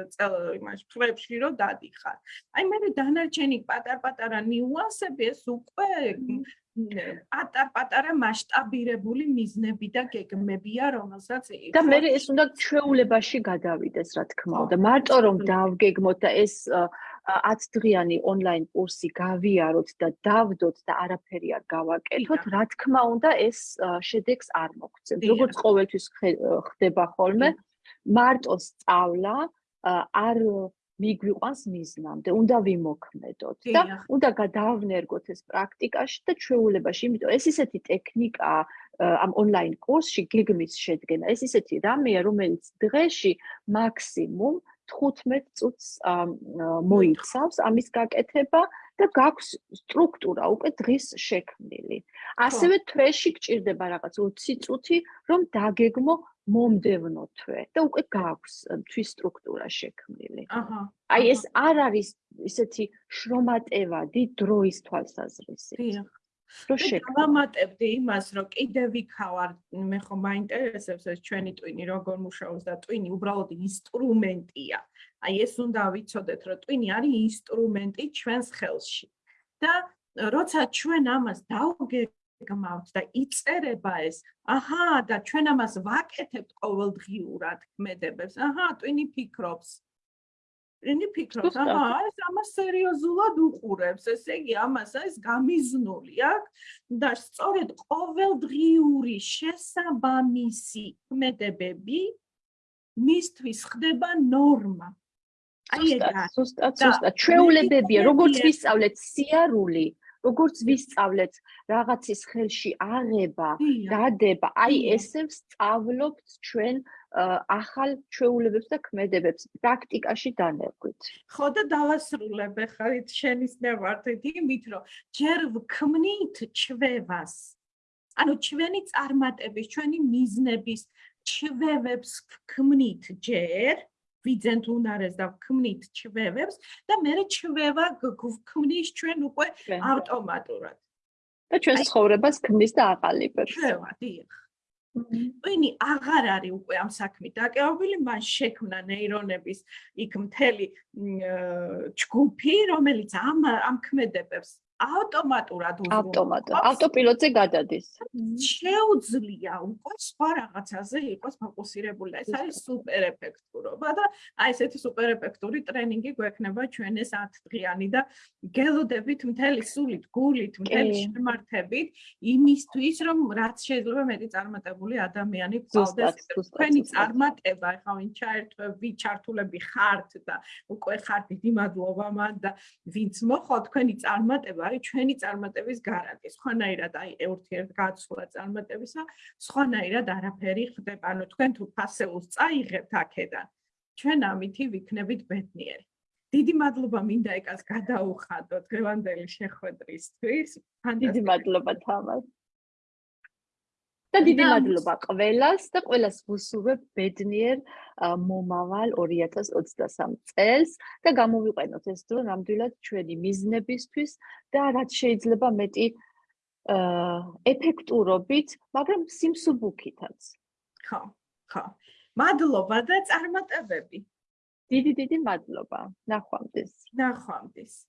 Speaker 1: იმაში ფრებში რომ დადიხარ. აი მე დანარჩენი პატარ-პატარა ნიუანსები ეს უკვე პატარ-პატარა მასშტაბირებული მიზნები და გეგმებია, რომელსაც
Speaker 2: და მე ეს უნდა ჩვეულებაში გადავიდეს, რა თქმა უნდა. მარტო რომ დავგეგმოთ და ეს 10 დღიანი ონლაინ კურსი გავიაროთ და დავდოთ და არაფერი არ გავაკეთოთ, რა თქმა უნდა ეს შედეგს არ მოგცემ. როგორც ყოველთვის ხდება ხოლმე, მარტო სწავლა არ მიგვიყვანს მიზნამდე, უნდა ვიმოქმედოთ და უნდა გადავნერგოთ ეს პრაქტიკაში და ჩვეულებაში, იმიტომ ეს ისეთი ტექნიკა ამ ონლაინ კურსში გეგმის შედგენა, ეს ისეთი რამეა, რომელიც დღეში მაქსიმუმ 15 წუთს მოიცავს ამის გაკეთება და გაქვს სტრუქტურა უკვე დღის შექმნილი. ასევე თვეში გჭირდება რაღაც 20 წუთი, რომ დაგეგმო მომდევნო თვე და უკვე გაქვს თვის სტრუქტურა შექმნილი. აჰა. აი ეს არ არის ისეთი შრომატევადი დროის თვალსაზრისით. დიახ.
Speaker 1: რო შეგამატებდი იმას, რომ კიდე ვიქავარ, მე ხომ მაინტერესებს ეს ჩვენი ტვინი როგორ მუშაობს და ტვინი უბრალოდ ინსტრუმენტია. აი ეს უნდა ვიცოდეთ, რომ ტვინი არის ინსტრუმენტი ჩვენს ხელში. და როცა ჩვენ ამას დავგეგმავთ და იწერება ეს, აჰა, და ჩვენ ამას ვაკეთებთ ყოველდღიურად ქმედებებს. აჰა, ტვინი ფიქრობს. რენი ფიქრობს, აჰა, ეს ამას სერიოზულად უყურებს, ესე იგი ამას ეს გამიზნული აქვს და სწორედ ყოველდღიური შესაბამისი ქმედებები მისთვის ხდება ნორმა.
Speaker 2: აი ეგა, სუსტად, სუსტად, ჩვეულებებია, როგორც ვისწავლეთ სიარული, როგორც ვისწავლეთ რაღაცის ხელში აღება, დადება, აი ესე ვსწავლობთ ჩვენ ახალ ჩვეულებებს და ქმედებებს პრაქტიკაში დანერგვით.
Speaker 1: ხო და დავასრულებ ახლა შენის ნევართით იმით, რომ ჯერ ვქმნით ჩვევას. ანუ ჩვენი წარმატების, ჩვენი მიზნების ჩვევებს ვქმნით ჯერ ვიძენთ უნარეს და ვქმნით ჩვევებს და მე ჩვევა ვქმნის ჩვენ უკვე ავტომატურად.
Speaker 2: და ჩვენ ცხოვრებას ქმნის და აყალიბებს.
Speaker 1: ჩვევა, დიახ. ვინი აღარ არის უკვე ამ საქმით დაკავებული, მან შექმნა ნეირონების იქ მთელი ჯგუფი, რომელიც ამ ამ ქმედებებს ავტომატურად
Speaker 2: უზრუნველყოფს. ავტომატურად, ავტოპილოტზე გადადის.
Speaker 1: შეუძლია უკვე სხვა რაღაცაზე იყოს ფოკუსირებული. ეს არის სუპერ ეფექტურობა და აი ესეთი სუპერ ეფექტური ტრენინგი გვექნება ჩვენ ეს 10 დღიანი და გელოდებით მთელი სულით, გულით, მთელი შემართებით იმისთვის, რომ რაც შეიძლება მეტი წარმატებული ადამიანი გყავდეს. თქვენი წარმატება, ეხლა ვინ ჩაერთვე, ვინ ჩართულები ხართ და უკვე ხართ დიდი მადლობა მან და ვინც მოხდა თქვენი წარმატება არის ჩვენი წარმატების გარანტი. სხვანაირად აი ურთიერთ გაცვლა წარმატებისა, სხვანაირად არაფერი ხდება. ანუ თქვენ თუ ფასეულს წაიღებთ აქედან, ჩვენ ამითი ვიქნებით ბედნიერი. დიდი მადლობა მინდა ეკას გადაუხადოთ გრევანდელი შეხვედრისთვის.
Speaker 2: დიდი მადლობა თამარ. და დიდი მადლობა ყველას და ყველას ვუსურვებ ბედნიერ მომავალ 2023 წელს და გამოვიყენოთ ეს დრო ნამდვილად ჩვენი მიზნებისთვის და რაც შეიძლება მეტი ეფექტურობით, მაგრამ სიმსუბუქითაც.
Speaker 1: ხო, ხო. მადლობა და წარმატებები.
Speaker 2: დიდი დიდი მადლობა. ნახვამდის.
Speaker 1: ნახვამდის.